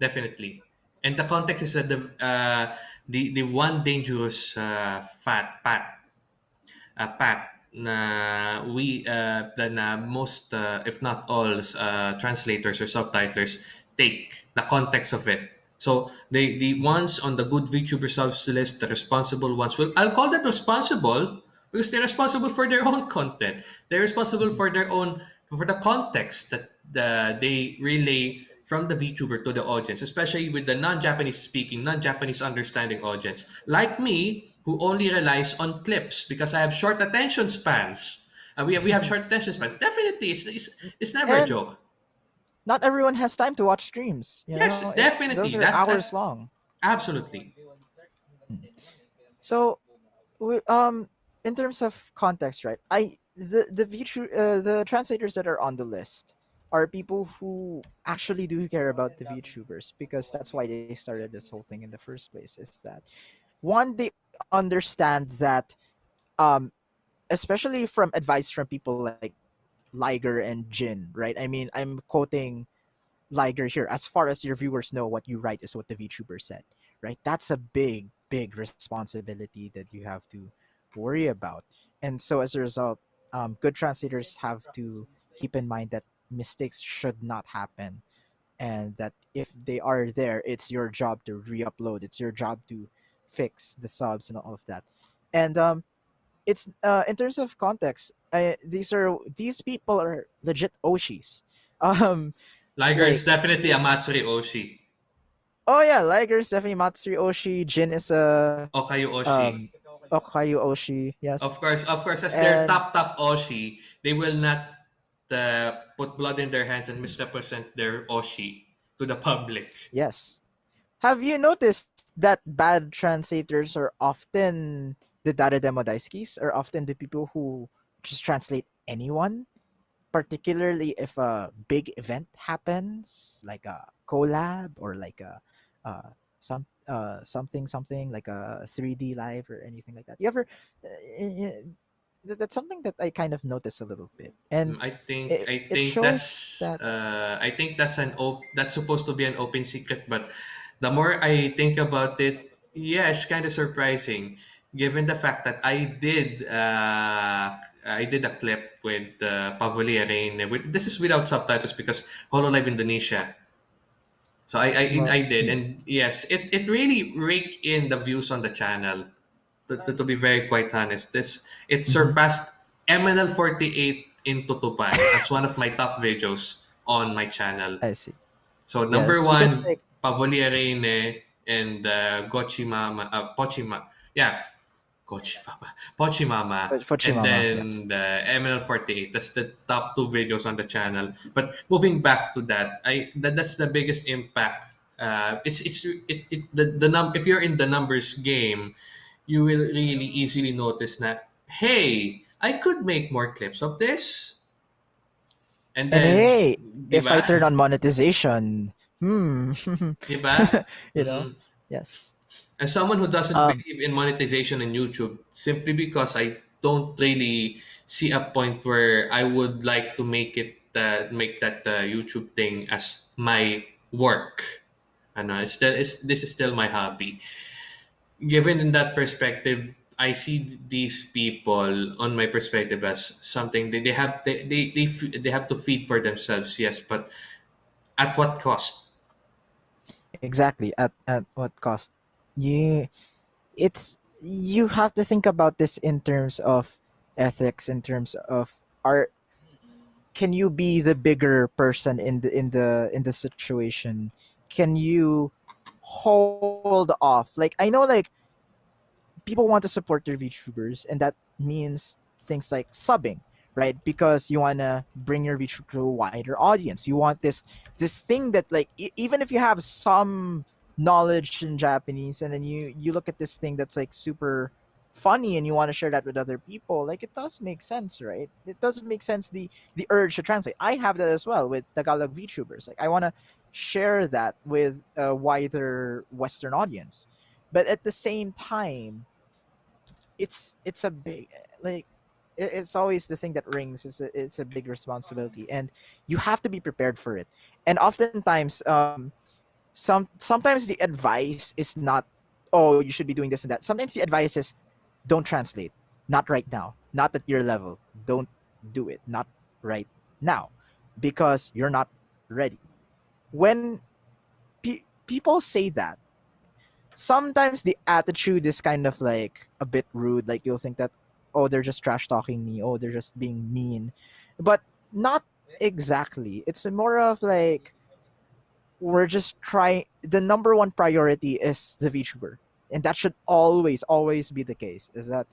definitely. And the context is uh, the uh, the the one dangerous uh, fat pat uh, pat na we uh, na most uh, if not all uh, translators or subtitlers take the context of it. So the the ones on the good VTuber subs list the responsible ones will I'll call them responsible because they're responsible for their own content. They're responsible for their own for the context that the, they relay from the VTuber to the audience, especially with the non-Japanese speaking, non-Japanese understanding audience, like me, who only relies on clips because I have short attention spans. Uh, we, have, we have short attention spans. Definitely, it's, it's, it's never a joke. not everyone has time to watch streams you Yes, know it, those are That's hours that's long absolutely. so um in terms of context right i the the VTru- uh, the translators that are on the list are people who actually do care about the VTubers because that's why they started this whole thing in the first place is that one they understand that um especially from advice from people like Liger and Jin right i mean i'm quoting Liger here, as far as your viewers know, what you write is what the VTuber said, right? That's a big, big responsibility that you have to worry about. And so as a result, um, good translators have to keep in mind that mistakes should not happen and that if they are there, it's your job to re-upload. It's your job to fix the subs and all of that. And um, it's uh, in terms of context, uh, these are these people are legit Oshis. Um, Liger is definitely a Matsuri Oshi. Oh yeah, Liger is definitely Matsuri Oshi. Jin is a Okayu Oshi. um Okayu Oshi. Yes, Of course, of course, as their top top Oshi, they will not uh, put blood in their hands and misrepresent their Oshi to the public. yes. Have you noticed that bad translators are often the Dare Demo Daisuki's are often the people who just translate anyone, particularly if a big event happens, like a collab or like a uh, some uh something something like a 3D live or anything like that. You ever uh, y- y- that- that's something that I kind of notice a little bit, and Mm, I think it, I think that's that uh, I think that's an op- that's supposed to be an open secret, but the more I think about it, yeah, it's kind of surprising, given the fact that I did uh, I did a clip with uh, Pavolia Reine. With this is without subtitles because Hololive Indonesia. So I, I I did, and yes, it, it really raked in the views on the channel. To, to, to be very quite honest, this it mhm, surpassed MNL forty eight in Tutupan as one of my top videos on my channel. I see. So number Yes, one, like Pavolia Reine and uh, Gochimama, uh, Pochima, yeah, Gochimama, Pochimama, for and Chimama, yes. then the MNL48. That's the top two videos on the channel. But moving back to that, I that, that's the biggest impact. Uh, it's it's it, it the, the num if you're in the numbers game, you will really easily notice that hey, I could make more clips of this, and And hey, di if I turn on monetization, hmm, Di ba? you know, Mm. yes. As someone who doesn't Um, believe in monetization in YouTube, simply because I don't really see a point where I would like to make it uh, make that uh, YouTube thing as my work. And uh, it's still, it's, this is still my hobby. Given in that perspective, I see these people on my perspective as something that they have they, they, they, they have to feed for themselves, yes, but at what cost? Exactly. At at what cost? Yeah, it's you have to think about this in terms of ethics, in terms of are can you be the bigger person in the in the in the situation? Can you hold off? Like I know, like people want to support their VTubers, and that means things like subbing, right? Because you want to bring your VTuber to a wider audience. You want this this thing that like e- even if you have some knowledge in Japanese, and then you you look at this thing that's like super funny and you want to share that with other people like it does make sense right it doesn't make sense the the urge to translate i have that as well with tagalog vtubers like i want to share that with a wider western audience but at the same time it's it's a big like it's always the thing that rings it's a, it's a big responsibility and you have to be prepared for it. And oftentimes um some sometimes the advice is not oh you should be doing this and that. Sometimes the advice is don't translate. Not right now. Not at your level. Don't do it. Not right now. Because you're not ready. When pe- people say that sometimes the attitude is kind of like a bit rude. Like you'll think that, oh, they're just trash talking me. Oh, they're just being mean, but not exactly. It's more of like we're just trying. The number one priority is the VTuber, and that should always, always be the case. Is that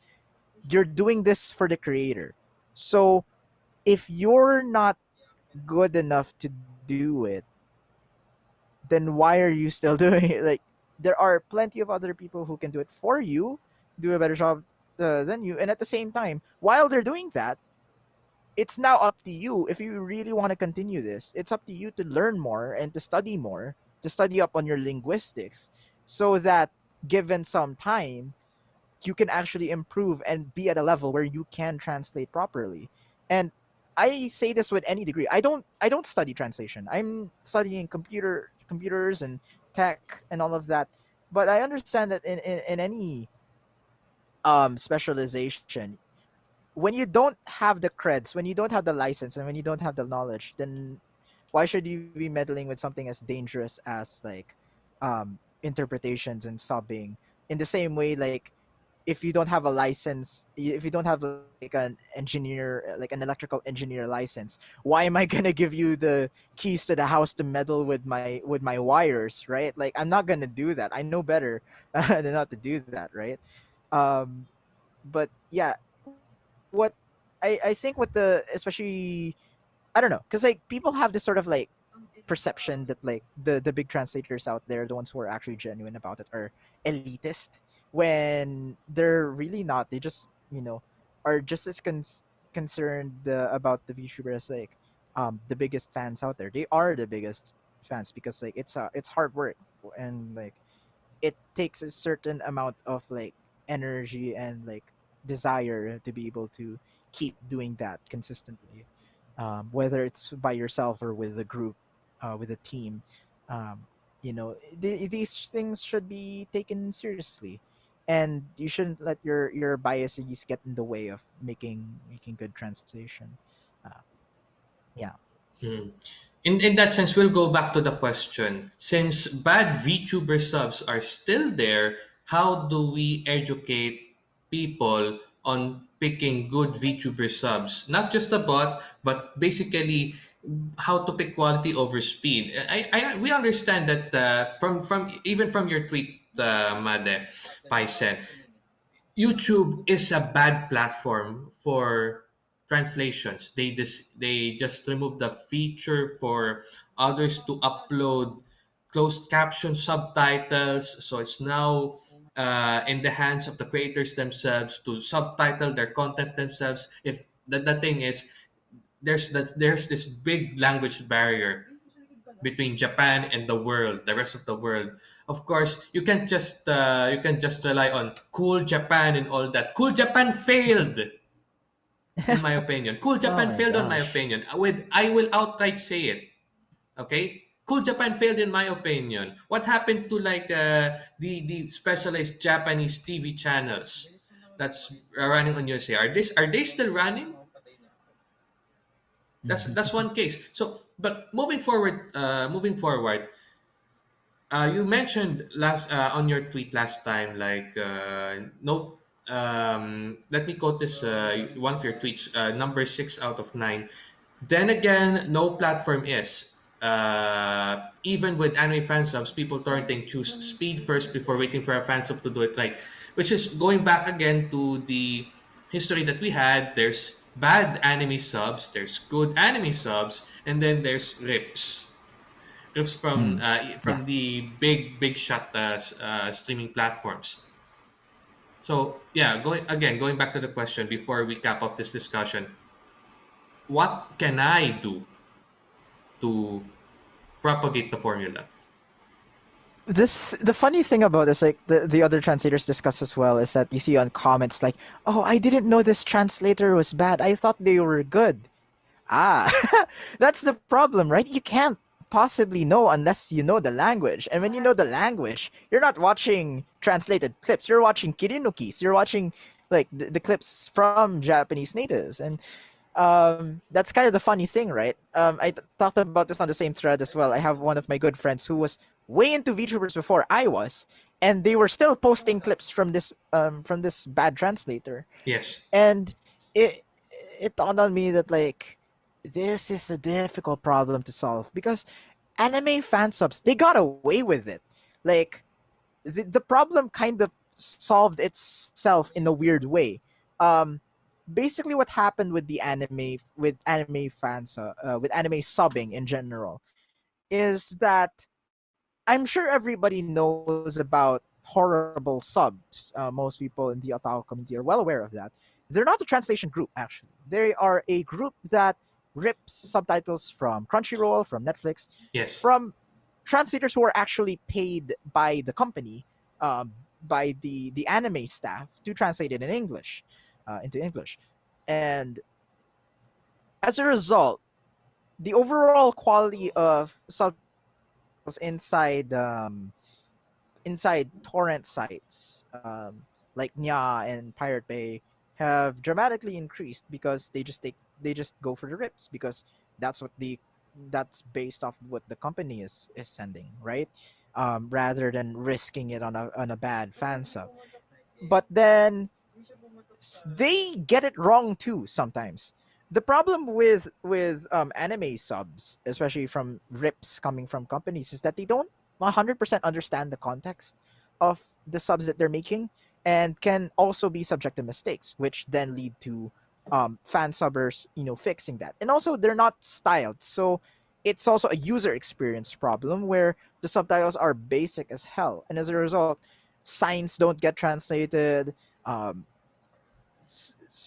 you're doing this for the creator. So if you're not good enough to do it, then why are you still doing it? Like there are plenty of other people who can do it for you, do a better job uh, than you, and at the same time, while they're doing that, it's now up to you if you really want to continue this. It's up to you to learn more and to study more, to study up on your linguistics, so that given some time, you can actually improve and be at a level where you can translate properly. And I say this with any degree. I don't I don't study translation. I'm studying computer computers and tech and all of that. But I understand that in, in, in any um specialization, when you don't have the creds, when you don't have the license and when you don't have the knowledge, then why should you be meddling with something as dangerous as like um interpretations and subbing? In the same way like if you don't have a license if you don't have like an engineer like an electrical engineer license why am i to give you the keys to the house to meddle with my with my wires right? Like i'm not to do that. I know better than not to do that right um but yeah what i i think what the especially i don't know because like people have this sort of like perception that like the the big translators out there, the ones who are actually genuine about it, are elitist when they're really not. They just you know are just as cons- concerned uh, about the VTuber as like um the biggest fans out there. They are the biggest fans because like it's uh it's hard work and like it takes a certain amount of like energy and like desire to be able to keep doing that consistently um, whether it's by yourself or with a group uh, with a team um, you know th- these things should be taken seriously and you shouldn't let your your biases get in the way of making making good translation uh, yeah Hmm. In, in that sense, we'll go back to the question. Since bad VTuber subs are still there, how do we educate people on picking good VTuber subs? Not just the bot, but basically how to pick quality over speed. I, I we understand that uh, from from even from your tweet, uh, Made Paisen, YouTube is a bad platform for translations. They just they just removed the feature for others to upload closed caption subtitles. So it's now uh, in the hands of the creators themselves to subtitle their content themselves. If the, the thing is, there's that there's this big language barrier between Japan and the world, the rest of the world. Of course, you can just uh, you can just rely on cool Japan and all that. Cool Japan failed, in my opinion. Cool oh Japan my failed, on my opinion. With I will outright say it. Okay, Cool Japan failed, in my opinion. What happened to like uh, the the specialized Japanese TV channels that's running on USA? Are this are they still running? That's that's one case. So, but moving forward, uh, moving forward, uh, you mentioned last uh, on your tweet last time, like uh, no. Um, let me quote this uh, one of your tweets. Number six out of nine. Then again, no platform is. Uh, even with anime fan subs, people torrenting choose speed first before waiting for a fan sub to do it right. Which is going back again to the history that we had. There's bad anime subs, there's good anime subs, and then there's rips rips from Mm, uh, yeah. from the big big shot uh, uh, streaming platforms. So yeah, going again, going back to the question before we cap up this discussion, what can I do to propagate the formula? this the funny thing about this like the, the other translators discuss as well is that you see on comments like oh i didn't know this translator was bad. I thought they were good. Ah that's the problem right? You can't possibly know unless you know the language. And when you know the language you're not watching translated clips. You're watching kirinukis you're watching like the, the clips from japanese natives. And um that's kind of the funny thing right? Um I talked about this on the same thread as well. I have one of my good friends who was way into VTubers before i was and they were still posting clips from this um from this bad translator. Yes. and it it dawned on me that like this is a difficult problem to solve because anime fan subs they got away with it. Like the, the problem kind of solved itself in a weird way. Um basically what happened with the anime with anime fans uh, uh, with anime subbing in general is that i'm sure everybody knows about horrible subs. Uh, most people in the otaku community are well aware of that. They're not a translation group actually. They are a group that rips subtitles from crunchyroll from netflix Yes. from translators who are actually paid by the company um, by the the anime staff to translate it in english uh, into english. And as a result, the overall quality of subtitles inside um, inside torrent sites um, like Nyaa and Pirate Bay have dramatically increased because they just take they just go for the rips because that's what the that's based off what the company is is sending right? Um, rather than risking it on a on a bad fan sub. But then they get it wrong too sometimes. The problem with with um, anime subs, especially from rips coming from companies, is that they don't 100% understand the context of the subs that they're making and can also be subject to mistakes, which then lead to um, fan subbers, you know, fixing that. And also, they're not styled, so it's also a user experience problem where the subtitles are basic as hell, and as a result, signs don't get translated. Um,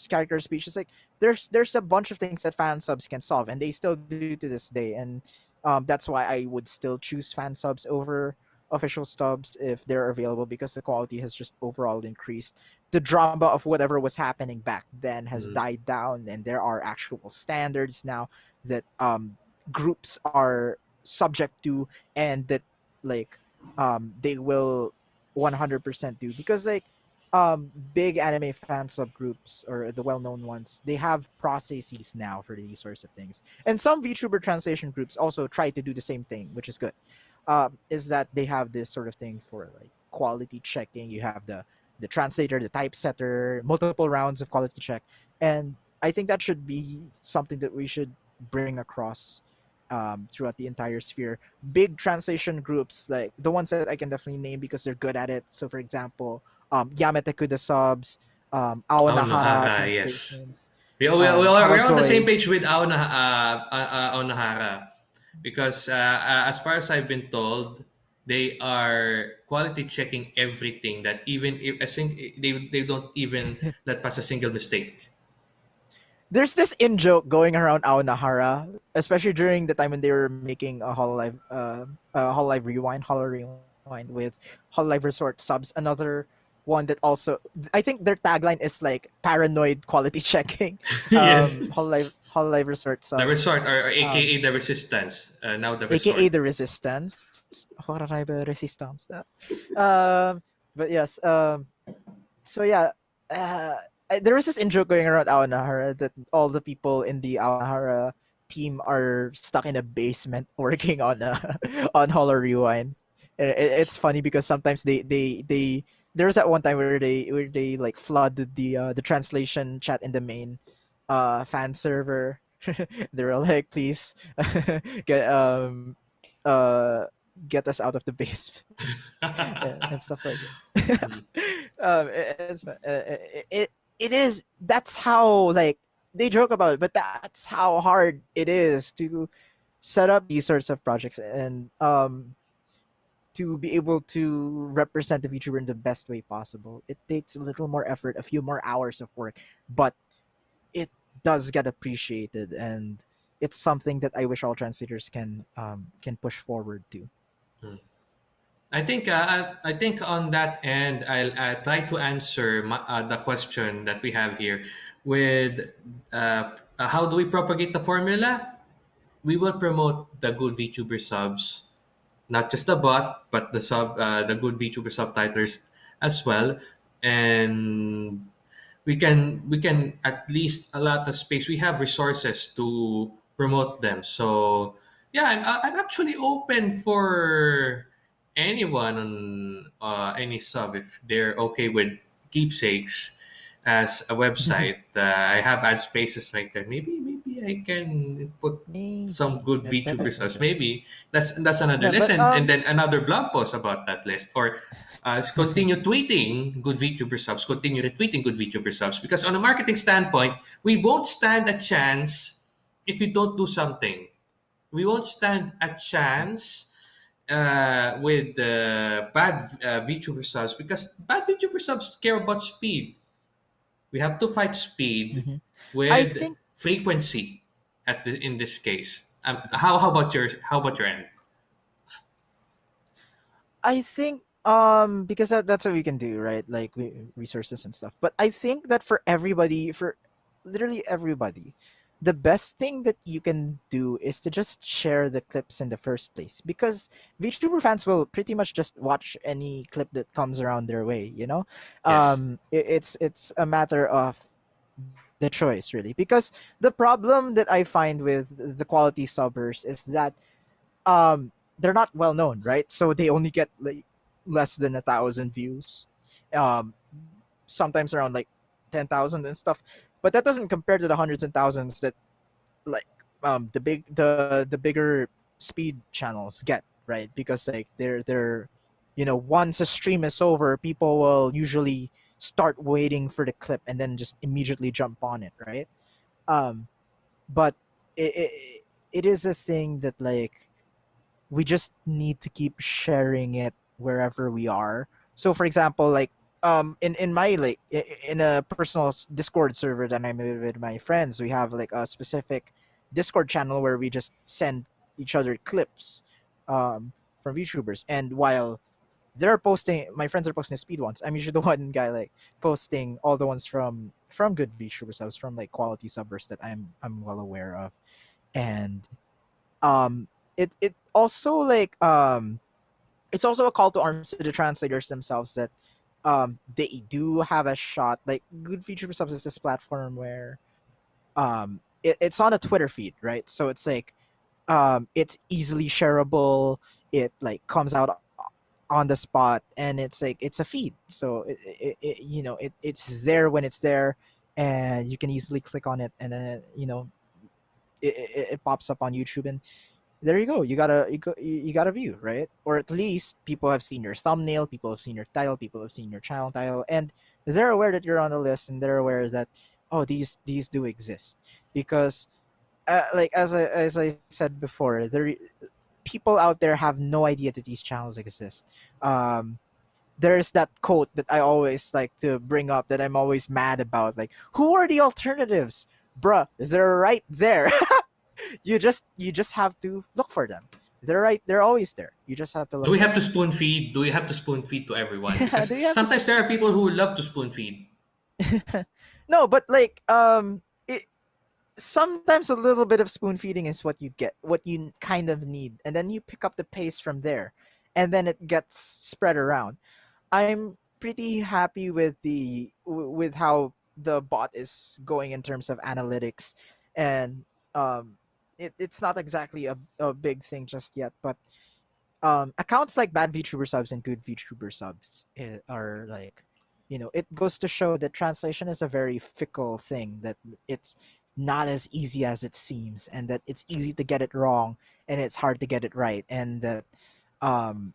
character speech. It's like there's there's a bunch of things that fan subs can solve, and they still do to this day. And um, that's why I would still choose fan subs over official stubs if they're available because the quality has just overall increased. The drama of whatever was happening back then has Mm. died down, and there are actual standards now that um, groups are subject to, and that like um, they will 100% do because like um big anime fan subgroups or the well-known ones they have processes now for these sorts of things. And some vtuber translation groups also try to do the same thing which is good. Um is that they have this sort of thing for like quality checking. You have the the translator the typesetter multiple rounds of quality check. And i think that should be something that we should bring across um, throughout the entire sphere. Big translation groups like the ones that i can definitely name because they're good at it. So for example um, Yamete Kuda subs, um, Aonahara yes. We, we, we um, are, we're on the same page with Aona, uh, uh, uh, Aonahara because uh, uh, as far as I've been told, they are quality checking everything that even if a sing- they, they don't even let pass a single mistake. there's this in joke going around Aonahara, especially during the time when they were making a Hololive, uh, uh Hololive Rewind, Holo Rewind with Hololive Resort subs. Another one that also, I think their tagline is like paranoid quality checking. yes. Um, Hololive, Hololive Resort subs. The resort, or, or Um, AKA the resistance. Uh, now the resort. aka the resistance resistance um but yes um so yeah uh there was this intro going around Aonahara that all the people in the Aonahara team are stuck in a basement working on on Holo Rewind. I- I- It's funny because sometimes they they they there was that one time where they where they like flooded the uh, the translation chat in the main uh fan server. they were like, please get um uh get us out of the basement and, and stuff like that. um, it, uh, it, it it is that's how like they joke about it, but that's how hard it is to set up these sorts of projects and um to be able to represent the VTuber in the best way possible. It takes a little more effort, a few more hours of work, but it does get appreciated and it's something that I wish all translators can um, can push forward to. I think uh, I think on that end, I'll uh, try to answer my, uh, the question that we have here with uh, how do we propagate the formula? We will promote the good VTuber subs, not just the bot, but the sub, uh, the good VTuber subtitlers as well, and we can we can at least allot the space. We have resources to promote them. So yeah, I'm I'm actually open for anyone on uh, any sub if they're okay with keepsakes as a website. Uh, I have ad spaces like that. Maybe maybe I can put some good that, that VTuber is subs. Maybe that's that's another Yeah, list, but and, and um, then another blog post about that list, or uh, continue tweeting good VTuber subs, continue retweeting good VTuber subs. Because on a marketing standpoint, we won't stand a chance if you don't do something. We won't stand a chance uh, with uh, bad uh, VTuber subs because bad VTuber subs care about speed. We have to fight speed hmm I with think frequency. At the, in this case, um, how how about your how about your end? I think um because that, that's what we can do, right? Like we, resources and stuff. But I think that for everybody, for literally everybody, the best thing that you can do is to just share the clips in the first place because VTuber fans will pretty much just watch any clip that comes around their way, you know? Yes. Um it, it's it's a matter of the choice really because the problem that I find with the quality subbers is that um they're not well known, right? So they only get like less than a thousand views, um, sometimes around like ten thousand and stuff. But that doesn't compare to the hundreds and thousands that like um the big the the bigger speed channels get, right? Because like they're they're you know once a stream is over, people will usually start waiting for the clip and then just immediately jump on it, right? Um, but it, it, it is a thing that like we just need to keep sharing it wherever we are. So for example, like um in in my like in a personal Discord server that I'm with my friends, we have like a specific Discord channel where we just send each other clips um from youtubers. And while they're posting my friends are posting speed ones, I'm usually the one guy like posting all the ones from from good VTuber subs, from like quality subbers that I'm I'm well aware of. And um it it also like um it's also a call to arms to the translators themselves that um they do have a shot like good VTuber subs is this platform where um it, it's on a twitter feed right? So it's like um it's easily shareable it like comes out on the spot and it's like it's a feed. So it, it, it you know it, it's there when it's there and you can easily click on it and then you know it, it, it pops up on youtube and there you go. You got a you, you got a view, right? Or at least people have seen your thumbnail, people have seen your title, people have seen your channel title, and they're aware that you're on the list, and they're aware that oh these these do exist because uh, like as I as I said before, there people out there have no idea that these channels exist. Um, there's that quote that I always like to bring up that I'm always mad about. Like, who are the alternatives? bruh, they're right there. you just you just have to look for them. They're right. They're always there. You just have to Do we have to spoon feed? Do we have to spoon feed to everyone? Do Because you to? sometimes there are people who love to spoon feed. no, but like um, it, sometimes a little bit of spoon feeding is what you get, what you kind of need, and then you pick up the pace from there, and then it gets spread around. I'm pretty happy with the with how the bot is going in terms of analytics, and um, it, it's not exactly a, a big thing just yet, but um, accounts like bad VTuber subs and good VTuber subs eh, are like, you know, it goes to show that translation is a very fickle thing. That it's not as easy as it seems, and that it's easy to get it wrong, and it's hard to get it right, and that um,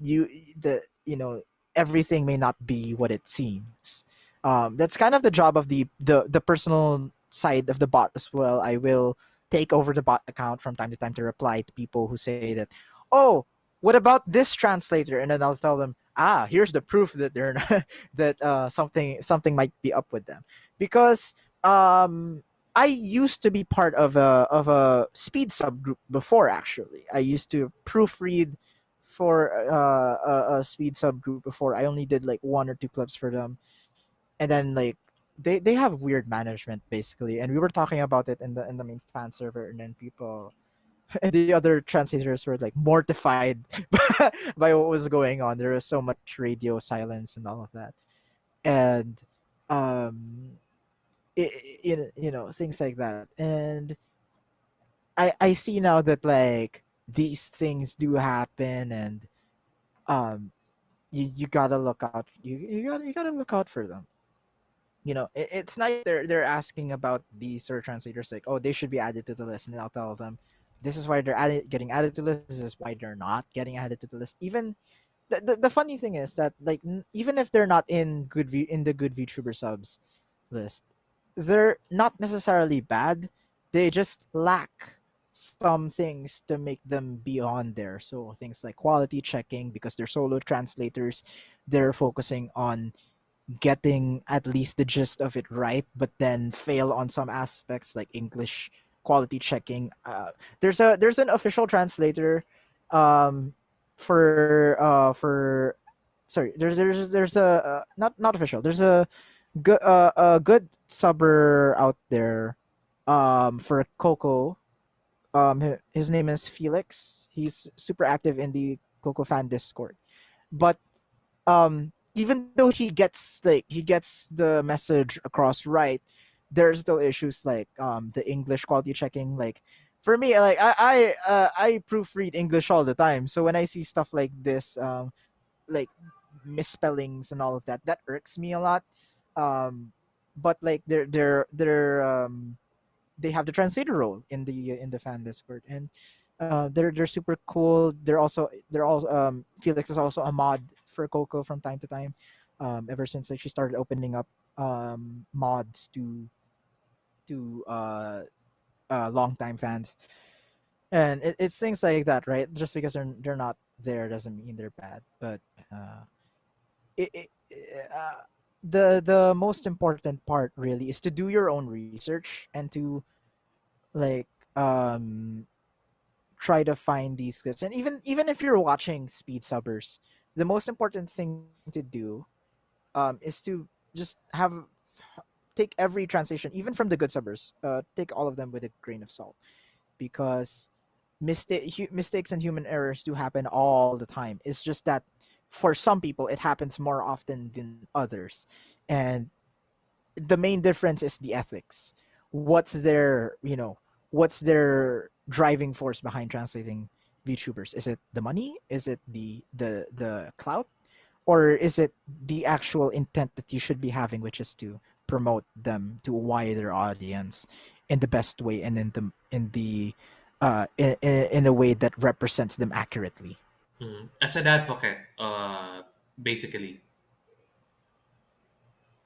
you the you know everything may not be what it seems. Um, that's kind of the job of the the the personal side of the bot as well. I will take over the bot account from time to time to reply to people who say that, oh, what about this translator? And then I'll tell them, ah, here's the proof that they're not, that uh, something something might be up with them, because um, I used to be part of a of a speed subgroup before. Actually, I used to proofread for uh, a, a speed subgroup before. I only did like one or two clips for them, and then like they they have weird management basically, and we were talking about it in the in the main fan server, and then people and the other translators were like mortified by what was going on. There was so much radio silence and all of that, and um, it, it, you know things like that, and I I see now that like these things do happen, and um you you gotta look out. You you gotta you gotta look out for them you know it, it's not they're they're asking about these sort of translators like oh they should be added to the list and i'll tell them this is why they're added, getting added to the list. This is why they're not getting added to the list. Even the, the, the funny thing is that like even if they're not in good v in the good vtuber subs list they're not necessarily bad. They just lack some things to make them be on there. So things like quality checking because they're solo translators they're focusing on getting at least the gist of it right, but then fail on some aspects like English quality checking. Uh, there's a there's an official translator um, for uh, for sorry there's there's there's a uh, not not official there's a good uh, a good subber out there um, for Coco. Um, his name is Felix. He's super active in the Coco fan Discord, but um even though he gets like he gets the message across right there's still issues like um the english quality checking like for me like i i uh, i proofread english all the time. So when i see stuff like this um like misspellings and all of that that irks me a lot. Um but like they're they're they're um they have the translator role in the in the fan discord. And uh, they're they're super cool. They're also they're also um, Felix is also a mod for Coco from time to time. Um, ever since like she started opening up um, mods to to uh, uh, longtime fans, and it, it's things like that, right? Just because they're they're not there doesn't mean they're bad, but uh, it, it, uh, the the most important part really is to do your own research and to like um try to find these clips and even even if you're watching speed subbers the most important thing to do um is to just have take every translation even from the good subbers uh take all of them with a grain of salt. Because mistake mistakes and human errors do happen all the time. It's just that for some people it happens more often than others. And the main difference is the ethics. What's their, you know, what's their driving force behind translating VTubers? Is it the money? Is it the the the clout? Or is it the actual intent that you should be having, which is to promote them to a wider audience in the best way and in the in the uh in, in a way that represents them accurately. Mhm. As an advocate, uh, basically,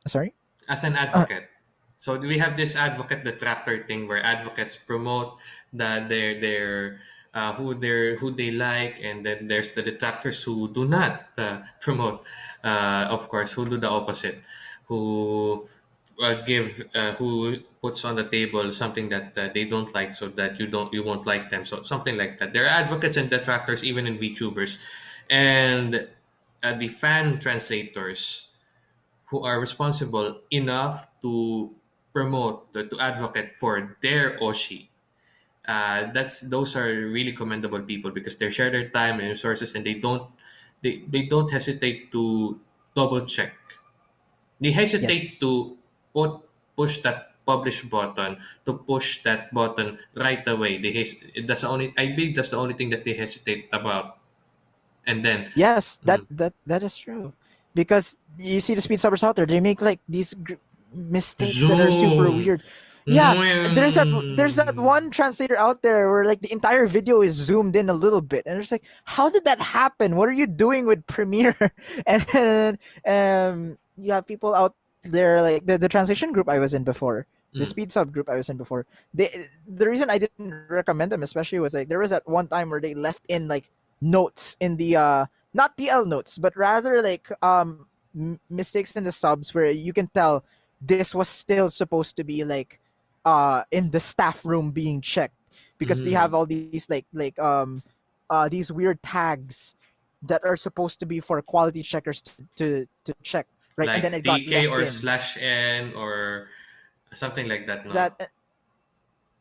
Sorry? as an Uh, advocate. So we have this advocate detractor thing where advocates promote that they're they're uh, who they who they like, and then there's the detractors who do not uh, promote. Uh, of course, who do the opposite, who uh, give uh, who puts on the table something that uh, they don't like so that you don't you won't like them so something like that there are advocates and detractors even in vtubers and the fan translators who are responsible enough to promote to advocate for their oshi uh, that's those are really commendable people because they share their time and resources and they don't they, they don't hesitate to double check they hesitate Yes. to put push that publish button to push that button right away they hes- that's the only i believe that's the only thing that they hesitate about and then Yes, that mm, that that is true. Because you see the speed subbers out there, they make like these mistakes that are super weird. Yeah, there's that there's that one translator out there where like the entire video is zoomed in a little bit, and it's like, how did that happen? What are you doing with Premiere? and then um, you have people out there like the, the translation group I was in before, the mm, speed sub group I was in before. They the reason I didn't recommend them especially was like there was that one time where they left in like notes in the uh not TL notes, but rather like um m- mistakes in the subs where you can tell this was still supposed to be like uh in the staff room being checked. Because they have mm, all these like like um uh these weird tags that are supposed to be for quality checkers to to, to check right? And then like it got dk or in. slash n or something like that no? That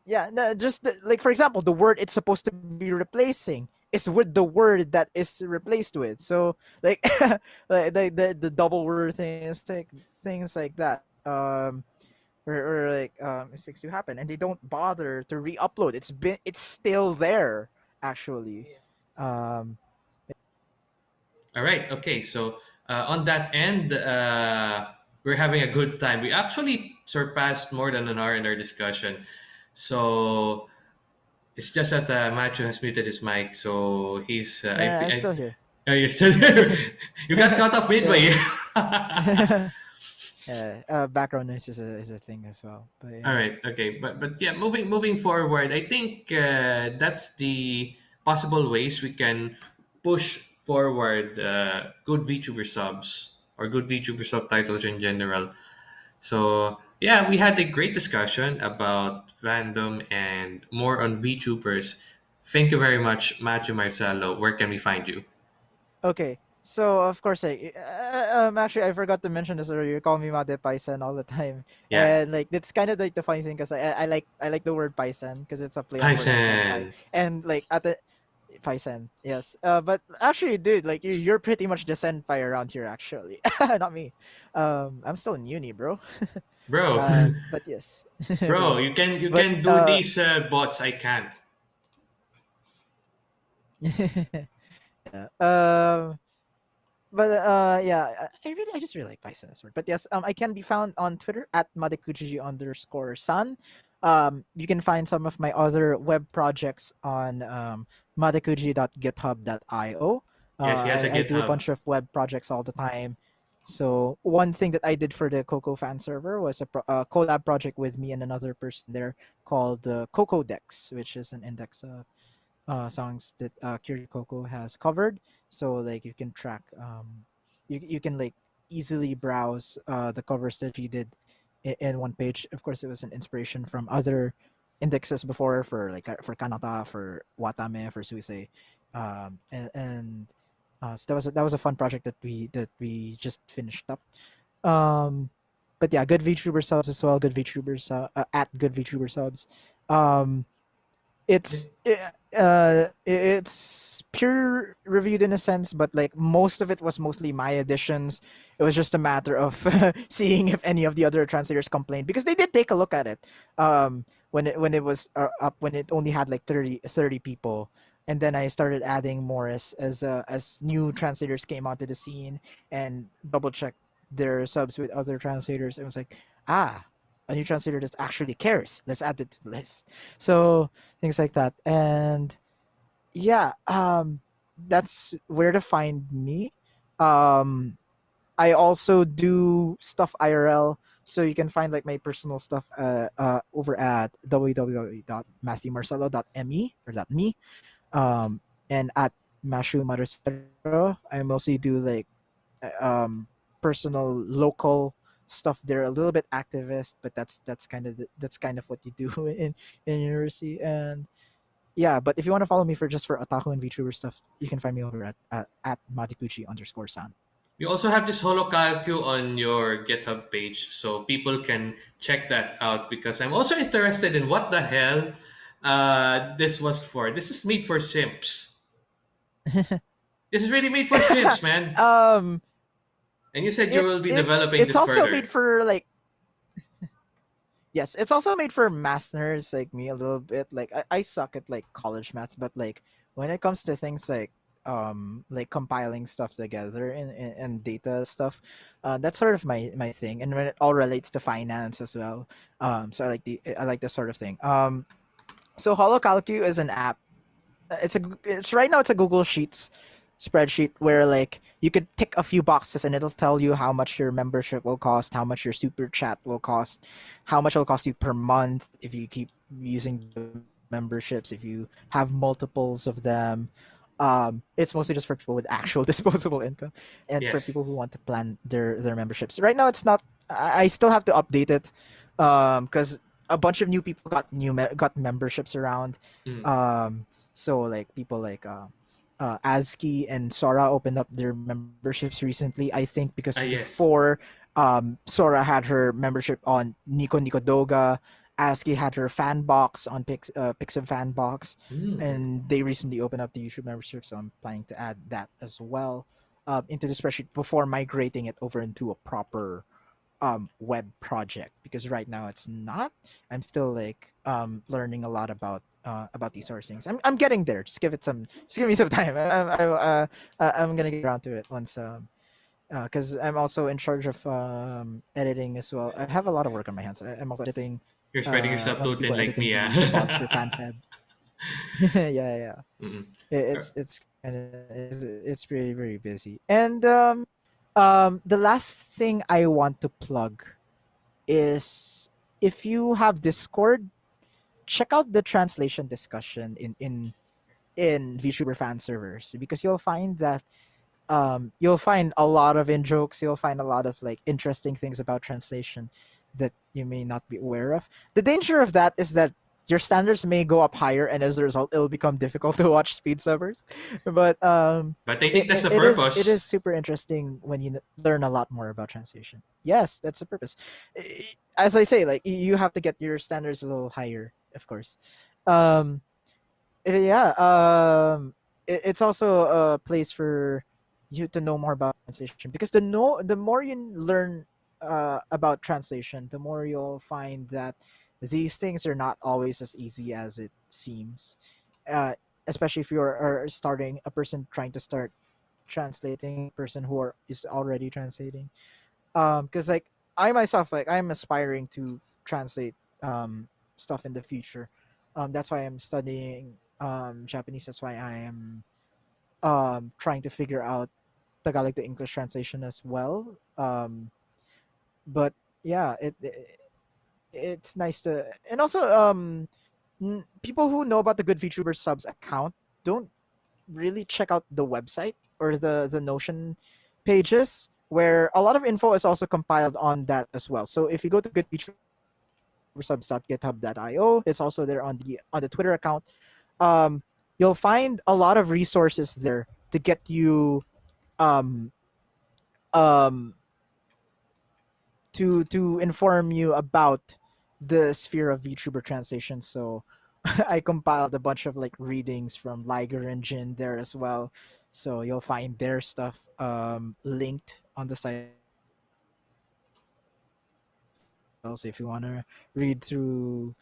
yeah no, just the- like for example the word it's supposed to be replacing is with the word that is replaced with. So like like the, the, the double word things like things like that. Um or, or like um mistakes do happen and they don't bother to re-upload it's been it's still there actually um All right. Okay. So uh, on that end, uh, we're having a good time. We actually surpassed more than an hour in our discussion. So it's just that uh, Macho has muted his mic. So he's. Uh, yeah i'm I, still here are you still there? you got cut off midway. yeah uh, background noise is a, is a thing as well but yeah right. Okay. But but yeah, moving moving forward, I think uh, that's the possible ways we can push forward uh, good VTuber subs or good VTuber subtitles in general. So yeah, we had a great discussion about fandom and more on VTubers. Thank you very much, Matthew Marcelo. Where can we find you? Okay. So of course, like, uh, um, actually, I forgot to mention this earlier. You call me Mate Paisan all the time, Yeah, and like it's kind of like the funny thing because I, I like I like the word Paisan because it's a play on and like at the Paisan, yes. Uh, but actually, dude, like you, you're pretty much the senpai around here, actually, not me. Um, I'm still in uni, bro. Bro, Um, but yes, bro, bro. you can you But can do uh, these uh, bots. I can't. yeah. Um. But uh yeah i really i just really like python as word but yes um i can be found on twitter at madekuji underscore san. Um you can find some of my other web projects on um madekuji.github.io uh Yes, he has a I, I do a bunch of web projects all the time. So one thing that i did for the coco fan server was a, pro- a collab project with me and another person there called the coco dex which is an index of uh, songs that uh, Coco has covered. So like you can track, um, you you can like easily browse uh, the covers that she did in, in one page. Of course, it was an inspiration from other indexes before for like uh, for Kanata, for Watame, for Suisei, um, and, and uh, so that was a, that was a fun project that we that we just finished up. Um, but yeah, good VTuber subs as well. Good VTubers uh, at good VTuber subs. Um. It's eh, uh it's peer reviewed in a sense but like most of it was mostly my additions. It was just a matter of seeing if any of the other translators complained because they did take a look at it um when it when it was uh, up when it only had like 30 30 people. And then i started adding more as as uh, as new translators came onto the scene and double checked their subs with other translators. It was like ah a new translator that actually cares let's add it to the list. So things like that. And yeah um that's where to find me. Um i also do stuff irl so you can find like my personal stuff uh, uh over at www.matthewmarcelo.me or that .me um and at mashu marcelo. I mostly do like uh, um personal local stuff they're a little bit activist but that's that's kind of the, that's kind of what you do in in university and yeah but if you want to follow me for just for otaku and vtuber stuff you can find me over at at, at matikuchi underscore san You also have this holocalcu on your GitHub page, so people can check that out because I'm also interested in what the hell uh, this was for. This is made for Simps. This is really made for Simps, man. um And you said you it, will be it, developing it's also further. made for like yes it's also made for math nerds like me a little bit. Like I, I suck at like college math but like when it comes to things like um like compiling stuff together and, and, and data stuff uh that's sort of my my thing. And when it all relates to finance as well um so i like the i like this sort of thing. Um so holocalcu is an app. It's a it's right now it's a google sheets spreadsheet where like you could tick a few boxes and it'll tell you how much your membership will cost how much your super chat will cost how much it'll cost you per month if you keep using the memberships if you have multiples of them. Um it's mostly just for people with actual disposable income and for people who want to plan their their memberships. Right now it's not i, I still have to update it um because a bunch of new people got new me- got memberships around. Mm. um so like people like uh uh, AZKi and Sora opened up their memberships recently. I think because Ah, yes. before um, Sora had her membership on Nico Nico Doga, AZKi had her fan box on Pix uh, fan box, Mm. and they recently opened up the YouTube membership. So I'm planning to add that as well um, into the spreadsheet before migrating it over into a proper um, web project. Because right now it's not. I'm still like um, learning a lot about uh, about these sort of things. I'm, I'm getting there. Just give it some. Just give me some time. I, I, I, uh, uh, I'm gonna get around to it once. Um, because I'm also in charge of um, editing as well. I have a lot of work on my hands. I, I'm also editing. You're spreading uh, yourself too of thin like me, editing the, the bots for ah. FanFeb. yeah, yeah. Mm-mm. It, it's it's kind of it's, it's pretty very busy. And um, um, the last thing I want to plug is if you have Discord, check out the translation discussion in in in VTuber fan servers because you'll find that um, you'll find a lot of in jokes. You'll find a lot of like interesting things about translation that you may not be aware of. The danger of that is that your standards may go up higher, and as a result, it'll become difficult to watch speed subbers. But um, But I think it, that's the it is- purpose. it is super interesting when you learn a lot more about translation. Yes, that's the purpose. As I say, like you have to get your standards a little higher, of course. Um, eh, yeah. Um, it, it's also a place for you to know more about translation because the know the more you learn uh, about translation, the more you'll find that these things are not always as easy as it seems. Uh, especially if you're starting a person trying to start translating person who are, is already translating um because like i myself like i'm aspiring to translate um stuff in the future. Um that's why i'm studying um japanese. That's why i am um trying to figure out tagalog to english translation as well. Um but yeah it, it it's nice to and also um people who know about the good VTuber subs account don't really check out the website or the the Notion pages where a lot of info is also compiled on that as well. So if you go to goodvtubersubs.github.io, it's also there on the on the Twitter account. Um, you'll find a lot of resources there to get you um um to to inform you about the sphere of VTuber translation. So I compiled a bunch of like readings from Liger and there as well. So you'll find their stuff um, linked on the site. Also, if you want to read through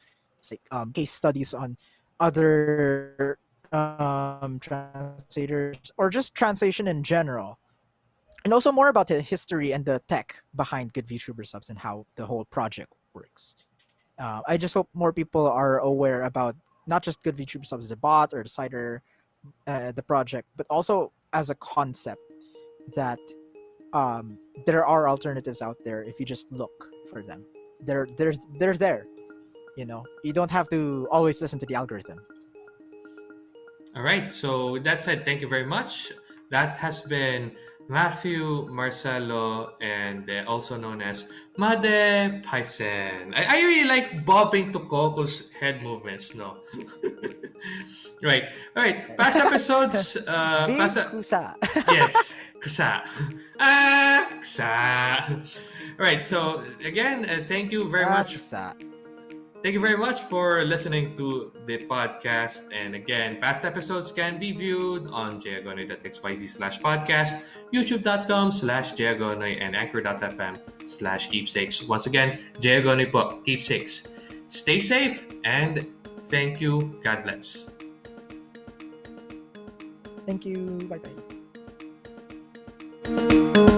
like um, case studies on other um, translators or just translation in general, and also more about the history and the tech behind Good VTuber subs and how the whole project works. Uh, I just hope more people are aware about not just Good VTuber subs, the bot or the cider, uh, the project, but also as a concept that um, there are alternatives out there if you just look for them. They're there's they're there. You know, you don't have to always listen to the algorithm. All right. So that said, thank you very much. That has been Matthew Marcelo, and uh, also known as Made Paisen. I, I really like bobbing to Coco's head movements, no? right. All right. Past episodes, uh, Big past, kusa. yes, kusa. Ah, kusa. All right. So again, uh, thank you very much Kusa. Thank you very much for listening to the podcast. And again, past episodes can be viewed on jagonoy.xyz slash podcast, youtube.com slash jagonoy, and anchor.fm slash keepsakes. Once again, jagonoy po, keepsakes. Stay safe and thank you. God bless. Thank you. Bye bye.